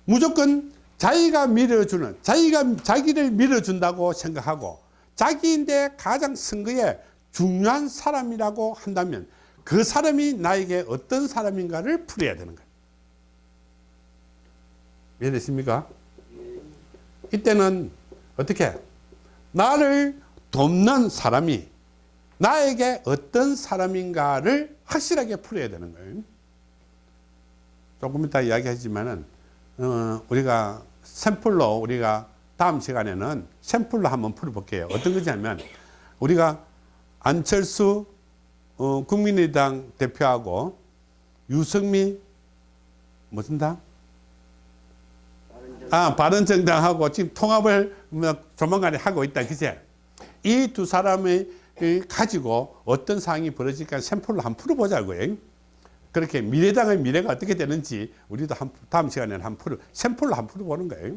무조건 자기가 밀어주는, 자기가 자기를 밀어준다고 생각하고, 자기인데 가장 선거에 중요한 사람이라고 한다면, 그 사람이 나에게 어떤 사람인가를 풀어야 되는 거예요. 이해되십니까? 이때는 어떻게 나를 돕는 사람이 나에게 어떤 사람인가를 확실하게 풀어야 되는 거예요. 조금 이따 이야기하지만은 어, 우리가 샘플로 우리가 다음 시간에는 샘플로 한번 풀어볼게요. 어떤 거냐면 우리가 안철수 어, 국민의당 대표하고 유승미 무슨 당? 아, 바른정당하고 지금 통합을 뭐 조만간에 하고 있다. 그제? 이 두 사람이 가지고 어떤 상황이 벌어질까 샘플로 한번 풀어보자고요. 그렇게 미래당의 미래가 어떻게 되는지 우리도 한, 다음 시간에는 한 풀어, 샘플로 한번 풀어보는 거예요.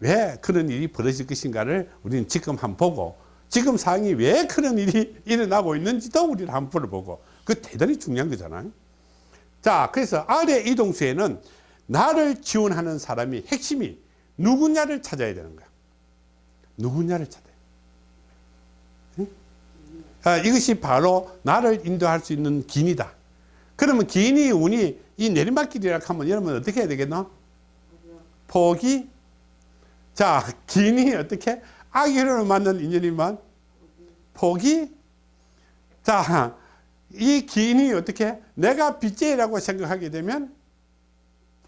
왜 그런 일이 벌어질 것인가를 우리는 지금 한번 보고 지금 상황이 왜 그런 일이 일어나고 있는지도 우리는 한번 풀어보고 그 대단히 중요한 거잖아요. 자, 그래서 아래 이동수에는 나를 지원하는 사람이 핵심이 누구냐를 찾아야 되는 거야. 누구냐를 찾아야 돼. 응? 아, 이것이 바로 나를 인도할 수 있는 긴이다. 그러면 긴이 운이 이 내리막길이라 하면 여러분 어떻게 해야 되겠노? 포기. 자, 긴이 어떻게? 악의로 만든 인연이만 포기. 자, 이 긴이 어떻게? 내가 빚쟁이라고 생각하게 되면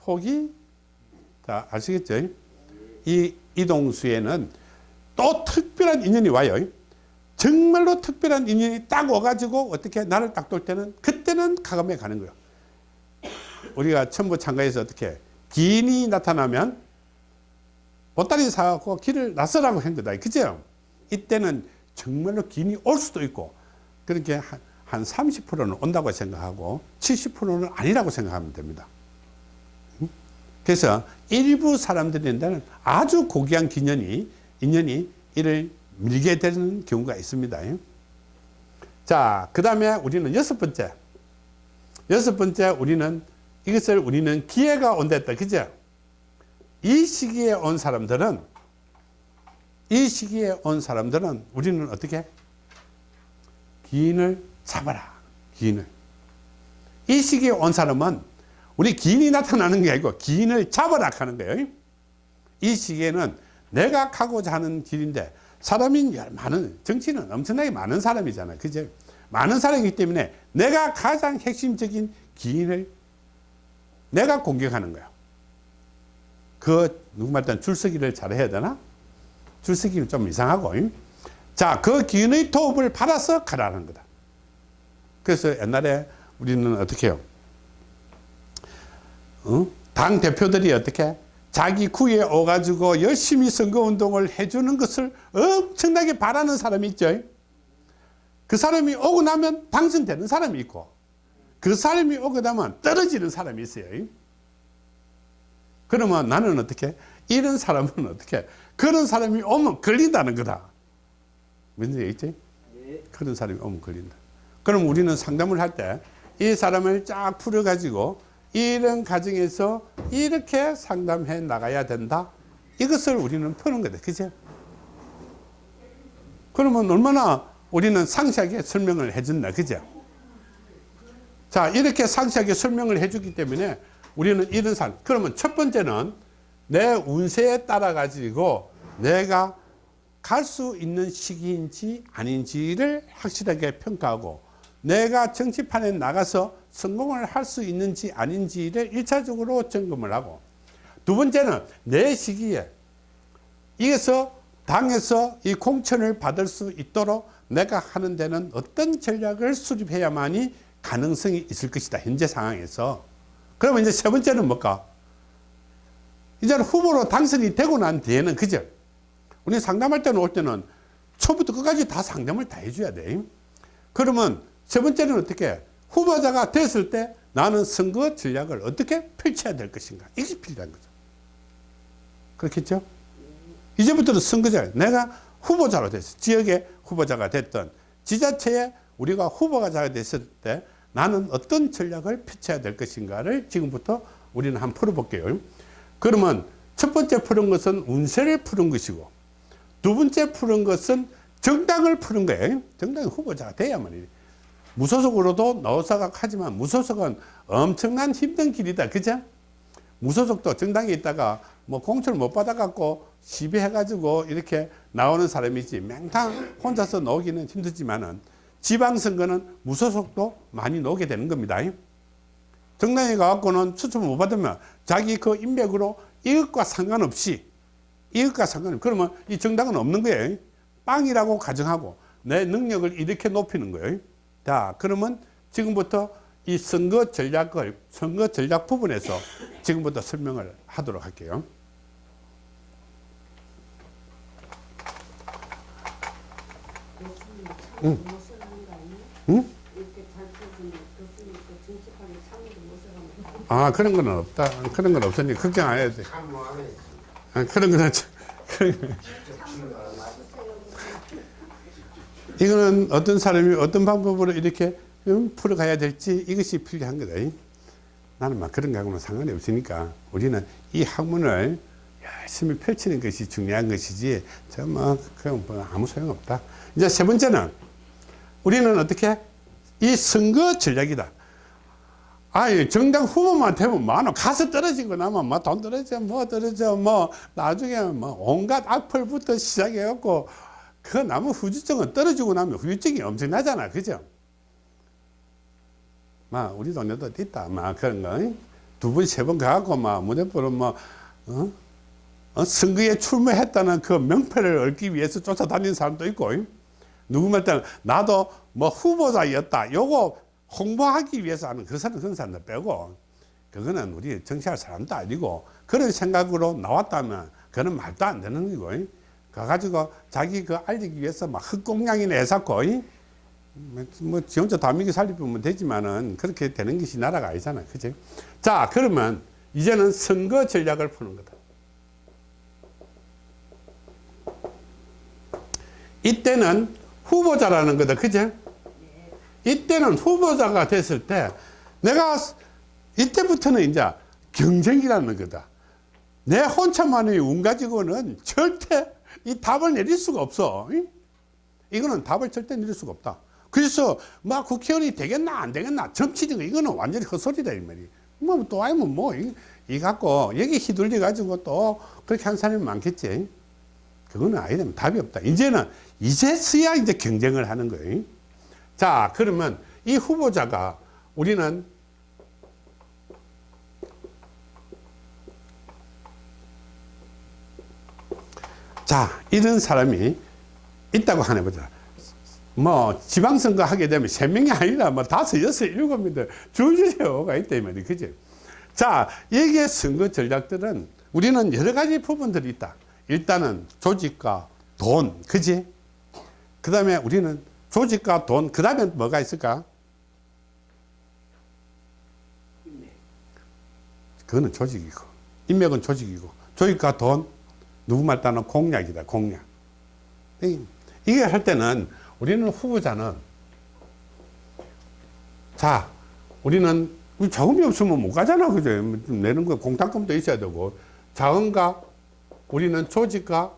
포기. 자, 아시겠죠? 이 이동수에는 또 특별한 인연이 와요. 정말로 특별한 인연이 딱 와가지고 어떻게 나를 딱 돌 때는 그때는 가감에 가는 거예요. 우리가 첨부 참가에서 어떻게 기인이 나타나면 보따리 사갖고 길을 나서라고 한 거다. 그죠? 이때는 정말로 기인이 올 수도 있고 그렇게 한, 한 30%는 온다고 생각하고 70%는 아니라고 생각하면 됩니다. 그래서 일부 사람들인데는 아주 고귀한 기년이, 인연이 이를 밀게 되는 경우가 있습니다. 자, 그 다음에 우리는 여섯 번째. 여섯 번째, 우리는 이것을 우리는 기회가 온다 했다. 그죠? 이 시기에 온 사람들은, 이 시기에 온 사람들은 우리는 어떻게? 기인을 잡아라. 기인을. 이 시기에 온 사람은 우리 기인이 나타나는 게 아니고 기인을 잡아라 하는 거예요. 이 시기에는 내가 가고자 하는 길인데 사람이 많은 정치는 엄청나게 많은 사람이잖아요. 그죠? 많은 사람이기 때문에 내가 가장 핵심적인 기인을 내가 공격하는 거야. 그 누구 말든 줄서기를 잘해야 되나? 줄서기는 좀 이상하고. 자, 그 기인의 도움을 받아서 가라는 거다. 그래서 옛날에 우리는 어떻게 해요? 어? 당 대표들이 어떻게 자기 구에 오가지고 열심히 선거운동을 해주는 것을 엄청나게 바라는 사람이 있죠. 그 사람이 오고 나면 당선되는 사람이 있고 그 사람이 오고 나면 떨어지는 사람이 있어요. 그러면 나는 어떻게 이런 사람은 어떻게 그런 사람이 오면 걸린다는 거다. 뭔지 알겠지? 그런 사람이 오면 걸린다. 그럼 우리는 상담을 할 때 이 사람을 쫙 풀어가지고 이런 과정에서 이렇게 상담해 나가야 된다. 이것을 우리는 푸는 거다. 그죠? 그러면 얼마나 우리는 상세하게 설명을 해준다. 그죠? 자, 이렇게 상세하게 설명을 해주기 때문에 우리는 이런 사 그러면 첫 번째는 내 운세에 따라 가지고 내가 갈 수 있는 시기인지 아닌지를 확실하게 평가하고 내가 정치판에 나가서 성공을 할 수 있는지 아닌지를 일차적으로 점검을 하고 두 번째는 내 시기에 이에서 당에서 이 공천을 받을 수 있도록 내가 하는 데는 어떤 전략을 수립해야만이 가능성이 있을 것이다. 현재 상황에서. 그러면 이제 세 번째는 뭘까? 이제는 후보로 당선이 되고 난 뒤에는 그죠? 우리 상담할 때는 올 때는 초부터 끝까지 다 상담을 다 해줘야 돼. 그러면 세 번째는 어떻게? 후보자가 됐을 때 나는 선거 전략을 어떻게 펼쳐야 될 것인가? 이게 필요한 거죠. 그렇겠죠? 이제부터는 선거자, 내가 후보자로 됐어. 지역의 후보자가 됐던 지자체에 우리가 후보자가 됐을 때 나는 어떤 전략을 펼쳐야 될 것인가를 지금부터 우리는 한번 풀어볼게요. 그러면 첫 번째 푸는 것은 운세를 푸는 것이고 두 번째 푸는 것은 정당을 푸는 거예요. 정당 후보자가 돼야만 무소속으로도 나오사각하지만 무소속은 엄청난 힘든 길이다. 그죠? 무소속도 정당에 있다가 뭐 공천을 못 받아갖고 시비해 가지고 이렇게 나오는 사람이지 맹탕 혼자서 나오기는 힘들지만은 지방선거는 무소속도 많이 나오게 되는 겁니다. 정당에 가갖고는 추첨을 못 받으면 자기 그 인맥으로 이것과 상관없이 이것과 상관없이 그러면 이 정당은 없는 거예요. 빵이라고 가정하고 내 능력을 이렇게 높이는 거예요. 자, 그러면 지금부터 이 선거 전략을 선거 전략 부분에서 지금부터 설명을 하도록 할게요. 응. 응? 그아 그런 건 없다. 그런 건 없으니 걱정 안 해도 돼. 아, 그런 거는 저- 이거는 어떤 사람이 어떤 방법으로 이렇게 음, 풀어가야 될지 이것이 필요한 거다. 나는 막 그런 거하고는 상관이 없으니까 우리는 이 학문을 열심히 펼치는 것이 중요한 것이지 저뭐 그냥 뭐 아무 소용 없다. 이제 세 번째는 우리는 어떻게 이 선거 전략이다. 아이 정당 후보만 되면 뭐하노 가서 떨어지고 나면 뭐돈 떨어져 뭐 떨어져 뭐 나중에 뭐 온갖 악플부터 시작해 갖고 그 나무 후유증은 떨어지고 나면 후유증이 엄청나잖아. 그죠? 막 우리 동네도 있다. 막 그런 거두 번 세 번 가갖고 막 무대포로 뭐 어? 어? 선거에 출마했다는 그 명패를 얻기 위해서 쫓아다니는 사람도 있고. 누구 말 때는 나도 뭐 후보자였다. 요거 홍보하기 위해서 하는 그 사람 그런 사람들 빼고. 그거는 우리 정치할 사람도 아니고 그런 생각으로 나왔다면 그는 말도 안 되는 거고 가가지고 자기 그 알리기 위해서 막 흑공양이나 해갖고 뭐지 혼자 다민기 살리면 되지만은 그렇게 되는 것이 나라가 아니잖아. 그지 자 그러면 이제는 선거 전략을 푸는 거다. 이때는 후보자라는 거다. 그제 이때는 후보자가 됐을 때 내가 이때부터는 이제 경쟁이라는 거다. 내 혼자만의 운 가지고는 절대 이 답을 내릴 수가 없어. 이거는 답을 절대 내릴 수가 없다. 그래서 막 국회의원이 되겠나 안 되겠나 정치적 이거는 완전히 헛소리다 이 말이. 뭐또 아니면 뭐이 갖고 여기 휘둘려 가지고 또 그렇게 한 사람이 많겠지. 그거는 아니다. 답이 없다. 이제는 이제서야 이제 경쟁을 하는 거예요. 자 그러면 이 후보자가 우리는 자 이런 사람이 있다고 하나 보자. 뭐 지방선거 하게 되면 세 명이 아니라 뭐 다섯 여섯 일곱 명들 줄줄이 오가 있다 이 말이 그지? 자 여기에 선거 전략들은 우리는 여러 가지 부분들이 있다. 일단은 조직과 돈 그지? 그 다음에 우리는 조직과 돈, 그 다음에 뭐가 있을까? 그거는 조직이고, 인맥은 조직이고, 조직과 돈, 누구 말 따는 공약이다, 공약. 이게 할 때는 우리는 후보자는 자, 우리는 자금이 없으면 못 가잖아, 그죠? 내는 거 공탁금도 있어야 되고, 자금과 우리는 조직과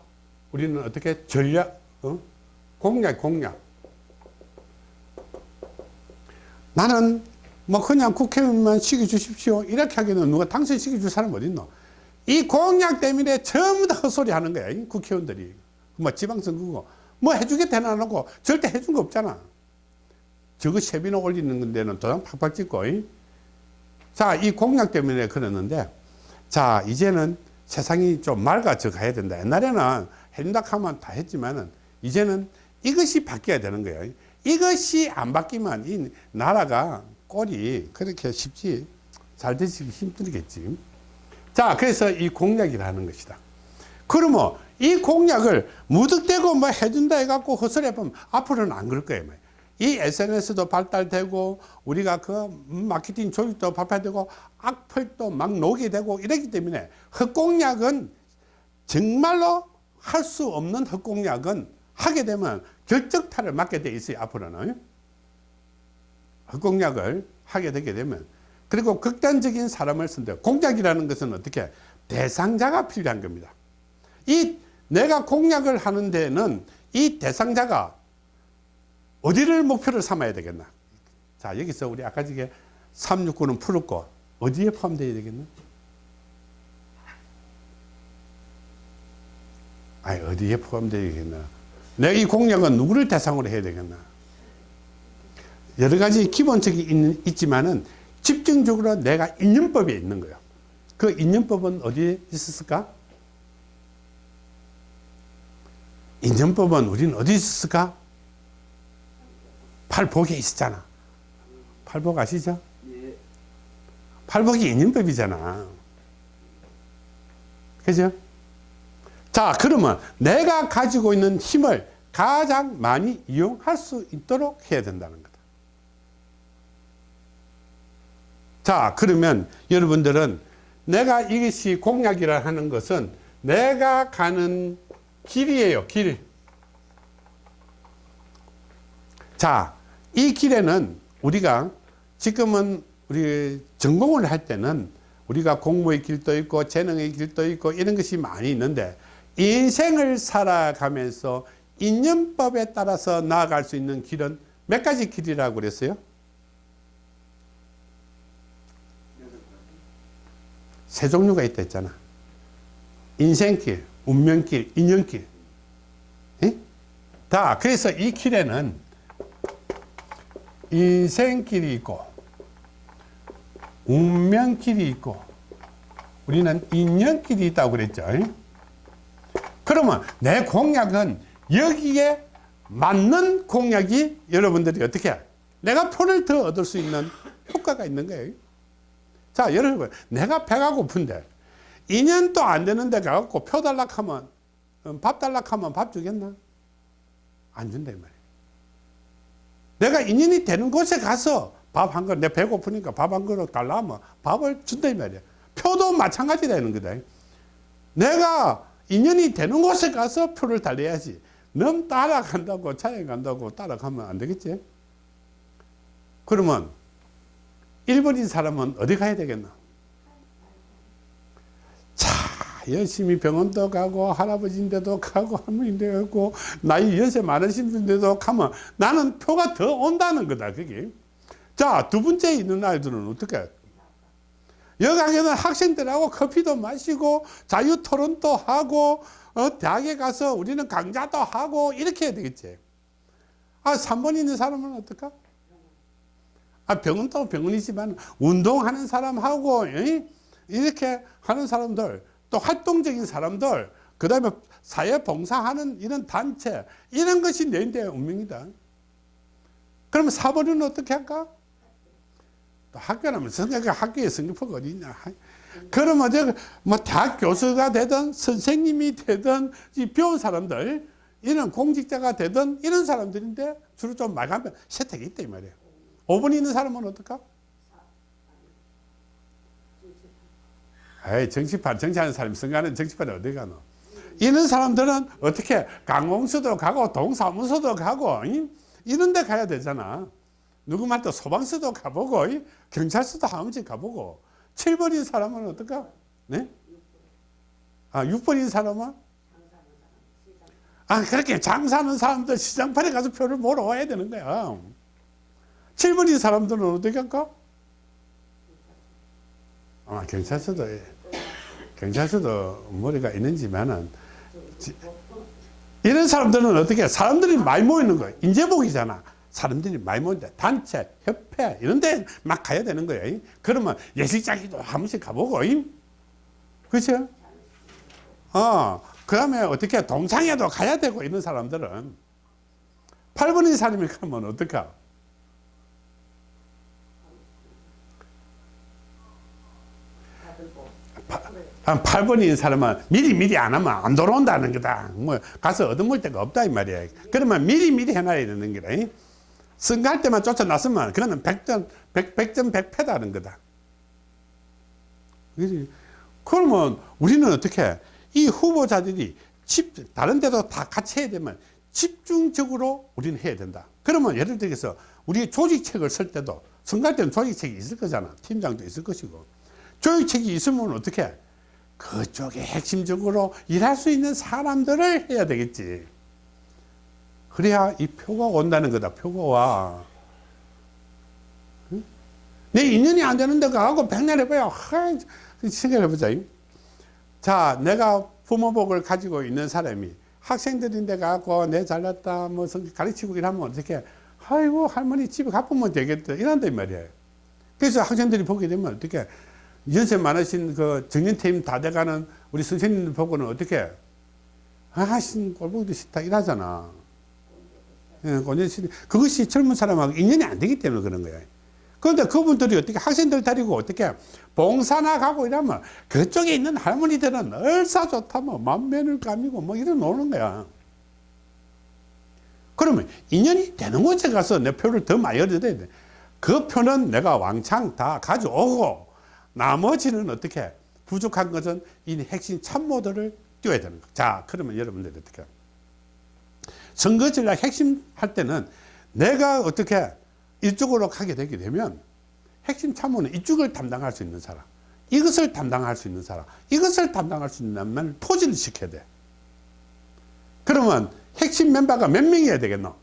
우리는 어떻게 전략, 어? 공약, 공약. 나는 뭐 그냥 국회의원만 시켜주십시오. 이렇게 하기는 누가 당선 시켜줄 사람 어딨노? 이 공약 때문에 전부 다 헛소리 하는 거야. 이 국회의원들이. 뭐 지방선거고. 뭐 해주겠다 해놓고 절대 해준 거 없잖아. 저거 세비나 올리는 데는 도장 팍팍 찍고. 이? 자, 이 공약 때문에 그랬는데 자, 이제는 세상이 좀 맑아져 가야 된다. 옛날에는 해준다 하면 다 했지만은 이제는 이것이 바뀌어야 되는 거예요. 이것이 안 바뀌면 이 나라가 꼴이 그렇게 쉽지 잘 되시기 힘들겠지. 자, 그래서 이 공약이라는 것이다. 그러면 이 공약을 무득대고 뭐 해준다 해갖고 헛소리해보면 앞으로는 안 그럴 거예요. 이 SNS도 발달되고 우리가 그 마케팅 조직도 발달되고 악플도 막 녹이 되고 이러기 때문에 헛공약은 정말로 할 수 없는 헛공약은 하게 되면 결정타를 맞게 돼 있어요 앞으로는 헛공약을 하게 되게 되면 그리고 극단적인 사람을 쓴다 공약이라는 것은 어떻게? 대상자가 필요한 겁니다. 이 내가 공약을 하는 데는 이 대상자가 어디를 목표를 삼아야 되겠나? 자 여기서 우리 아까 전에 369는 풀었고 어디에 포함되어야 되겠나? 아니 어디에 포함되어야 되겠나? 내가 이 공약은 누구를 대상으로 해야 되겠나? 여러 가지 기본적이 있는, 있지만은 집중적으로 내가 인연법에 있는 거예요. 그 인연법은 어디에 있었을까? 인연법은 우리는 어디 있었을까? 팔복에 있었잖아. 팔복 아시죠? 팔복이 인연법이잖아. 그죠? 자 그러면 내가 가지고 있는 힘을 가장 많이 이용할 수 있도록 해야 된다는 거다 자 그러면 여러분들은 내가 이것이 공약이라 하는 것은 내가 가는 길이에요 길 자, 이 길에는 우리가 지금은 우리 전공을 할 때는 우리가 공무의 길도 있고 재능의 길도 있고 이런 것이 많이 있는데 인생을 살아가면서 인연법에 따라서 나아갈 수 있는 길은 몇 가지 길이라고 그랬어요? 세 종류가 있다 했잖아. 인생길, 운명길, 인연길. 예? 다 그래서 이 길에는 인생길이 있고 운명길이 있고 우리는 인연길이 있다고 그랬죠. 그러면 내 공약은 여기에 맞는 공약이 여러분들이 어떻게 해? 내가 표를 더 얻을 수 있는 효과가 있는 거예요. 자, 여러분, 내가 배가 고픈데 2년도 안 되는데 가갖고 표 달라 하면 음, 밥 달라 하면 밥 주겠나? 안 준다 이 말이에요. 내가 인연이 되는 곳에 가서 밥 한 그릇, 내 배고프니까 밥 한 그릇 달라 하면 밥을 준다 이 말이야. 표도 마찬가지 되는 거다. 내가 인연이 되는 곳에 가서 표를 달려야지. 너무 따라간다고, 차에 간다고 따라가면 안 되겠지? 그러면 일본인 사람은 어디 가야 되겠나? 자, 열심히 병원도 가고 할아버지인데도 가고 할머니인데 가고 나이 연세 많으신 분인데도 가면 나는 표가 더 온다는 거다 그게. 자 두 번째 있는 아이들은 어떻게 여강에는 학생들하고 커피도 마시고 자유 토론도 하고 어, 대학에 가서 우리는 강좌도 하고 이렇게 해야 되겠지. 아 3번 있는 사람은 어떨까 아 병원도 병원이지만 운동하는 사람하고 에? 이렇게 하는 사람들 또 활동적인 사람들 그 다음에 사회 봉사하는 이런 단체 이런 것이 내인데 운명이다. 그러면 사번은 어떻게 할까? 또 학교라면 성격 학교에 성격표가 어디 있냐? 그러면 저뭐 대학 교수가 되든 선생님이 되든 이 배운 사람들 이런 공직자가 되든 이런 사람들인데 주로 좀 말하면 세택이 있다 이 말이에요 5번 있는 사람은 어떨까? 에이, 정치판, 정치하는 사람이 선거하는 정치판에 어디 가노? 이런 사람들은 어떻게 강공서도 가고 동사무소도 가고 이? 이런 데 가야 되잖아. 누구한테 소방서도 가보고 이? 경찰서도 한 번씩 가보고 7번인 사람은 어떨까? 네? 아, 6번인 사람은? 아, 그렇게 장사하는 사람들 시장판에 가서 표를 보러 와야 되는 거야. 7번인 사람들은 어떻게 할까? 아, 경찰서도, 경찰서도 머리가 있는지만은, 지- 이런 사람들은 어떻게, 해? 사람들이 많이 모이는 거예요. 인재복이잖아. 사람들이 많이 모인다. 단체, 협회, 이런 데 막 가야 되는 거예요. 그러면 예식장에도 한 번씩 가보고, 그렇죠? 어, 그 다음에 어떻게 동창회도 가야 되고 이런 사람들은 8번인 사람이 그러면 어떡하? 한 8번인 사람은 미리 미리 안 하면 안 돌아온다는 거다. 뭐 가서 얻어먹을 데가 없다 이 말이야. 그러면 미리 미리 해놔야 되는 거다. 선거할 때만 쫓아났으면 그거는 100점 100, 100점 100패다는 거다. 그지? 그러면 우리는 어떻게 이 후보자들이 집 다른 데도 다 같이 해야 되면 집중적으로 우리는 해야 된다. 그러면 예를 들어서 우리 조직책을 쓸 때도 선거할 때는 조직책이 있을 거잖아. 팀장도 있을 것이고. 조직책이 있으면 어떻게 그쪽에 핵심적으로 일할 수 있는 사람들을 해야 되겠지. 그래야 이 표가 온다는 거다. 표가 와. 응? 내 인연이 안 되는 데 가고 백날 해봐야 하, 생각해보자. 자, 내가 부모복을 가지고 있는 사람이 학생들인데 가고 내 잘났다 뭐 가르치고 이러면 어떻게 아이고 할머니 집에 가보면 되겠다 이런다 이 말이에요. 그래서 학생들이 보게 되면 어떻게 연세 많으신 그 정년퇴임 다 돼가는 우리 선생님들 보고는 어떻게 아신 꼴보기도 싫다 이러잖아. 예, 그것이 젊은 사람하고 인연이 안 되기 때문에 그런 거야. 그런데 그분들이 어떻게 학생들 데리고 어떻게 봉사나 가고 이러면 그쪽에 있는 할머니들은 얼싸 좋다 뭐 만면을 감이고 뭐 이런 노는 거야. 그러면 인연이 되는 곳에 가서 내 표를 더 많이 얻어야 돼. 그 표는 내가 왕창 다 가져오고 나머지는 어떻게 부족한 것은 이 핵심 참모들을 띄워야 되는 거. 자, 그러면 여러분들이 어떻게 선거 전략 핵심 할 때는 내가 어떻게 이쪽으로 가게 되게 되면 핵심 참모는 이쪽을 담당할 수 있는 사람, 이것을 담당할 수 있는 사람, 이것을 담당할 수 있는 사람을 포진을 시켜야 돼. 그러면 핵심 멤버가 몇 명이어야 되겠노?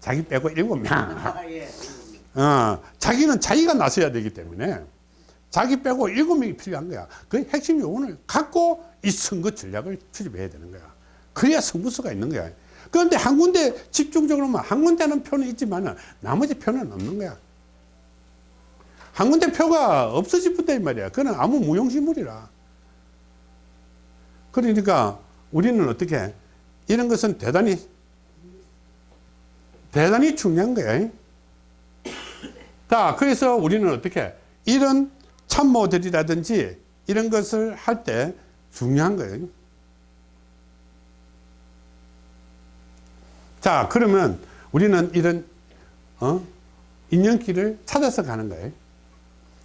자기 빼고 일곱 명. 예. 어, 자기는 자기가 나서야 되기 때문에 자기 빼고 일곱 명이 필요한 거야. 그 핵심 요원을 갖고 이 선거 전략을 수립해야 되는 거야. 그래야 승부수가 있는 거야. 그런데 한 군데 집중적으로만 한 군데는 표는 있지만 나머지 표는 없는 거야. 한 군데 표가 없어지부터 이 말이야. 그는 아무 무용지물이라. 그러니까 우리는 어떻게 이런 것은 대단히 대단히 중요한 거야. 자, 그래서 우리는 어떻게 이런 참모들이라든지 이런 것을 할 때 중요한 거예요. 자, 그러면 우리는 이런 어? 인연길을 찾아서 가는 거예요.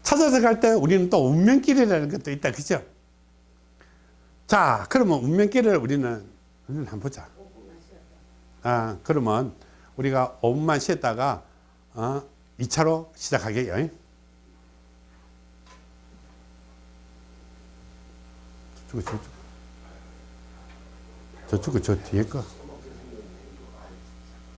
찾아서 갈 때 우리는 또 운명길이라는 것도 있다. 그죠? 자, 그러면 운명길을 우리는 우리는 한번 보자. 아, 그러면 우리가 5분만 쉬었다가 어, 2차로 시작하게요. 저쪽, 저쪽. 저쪽은 저 뒤에 거.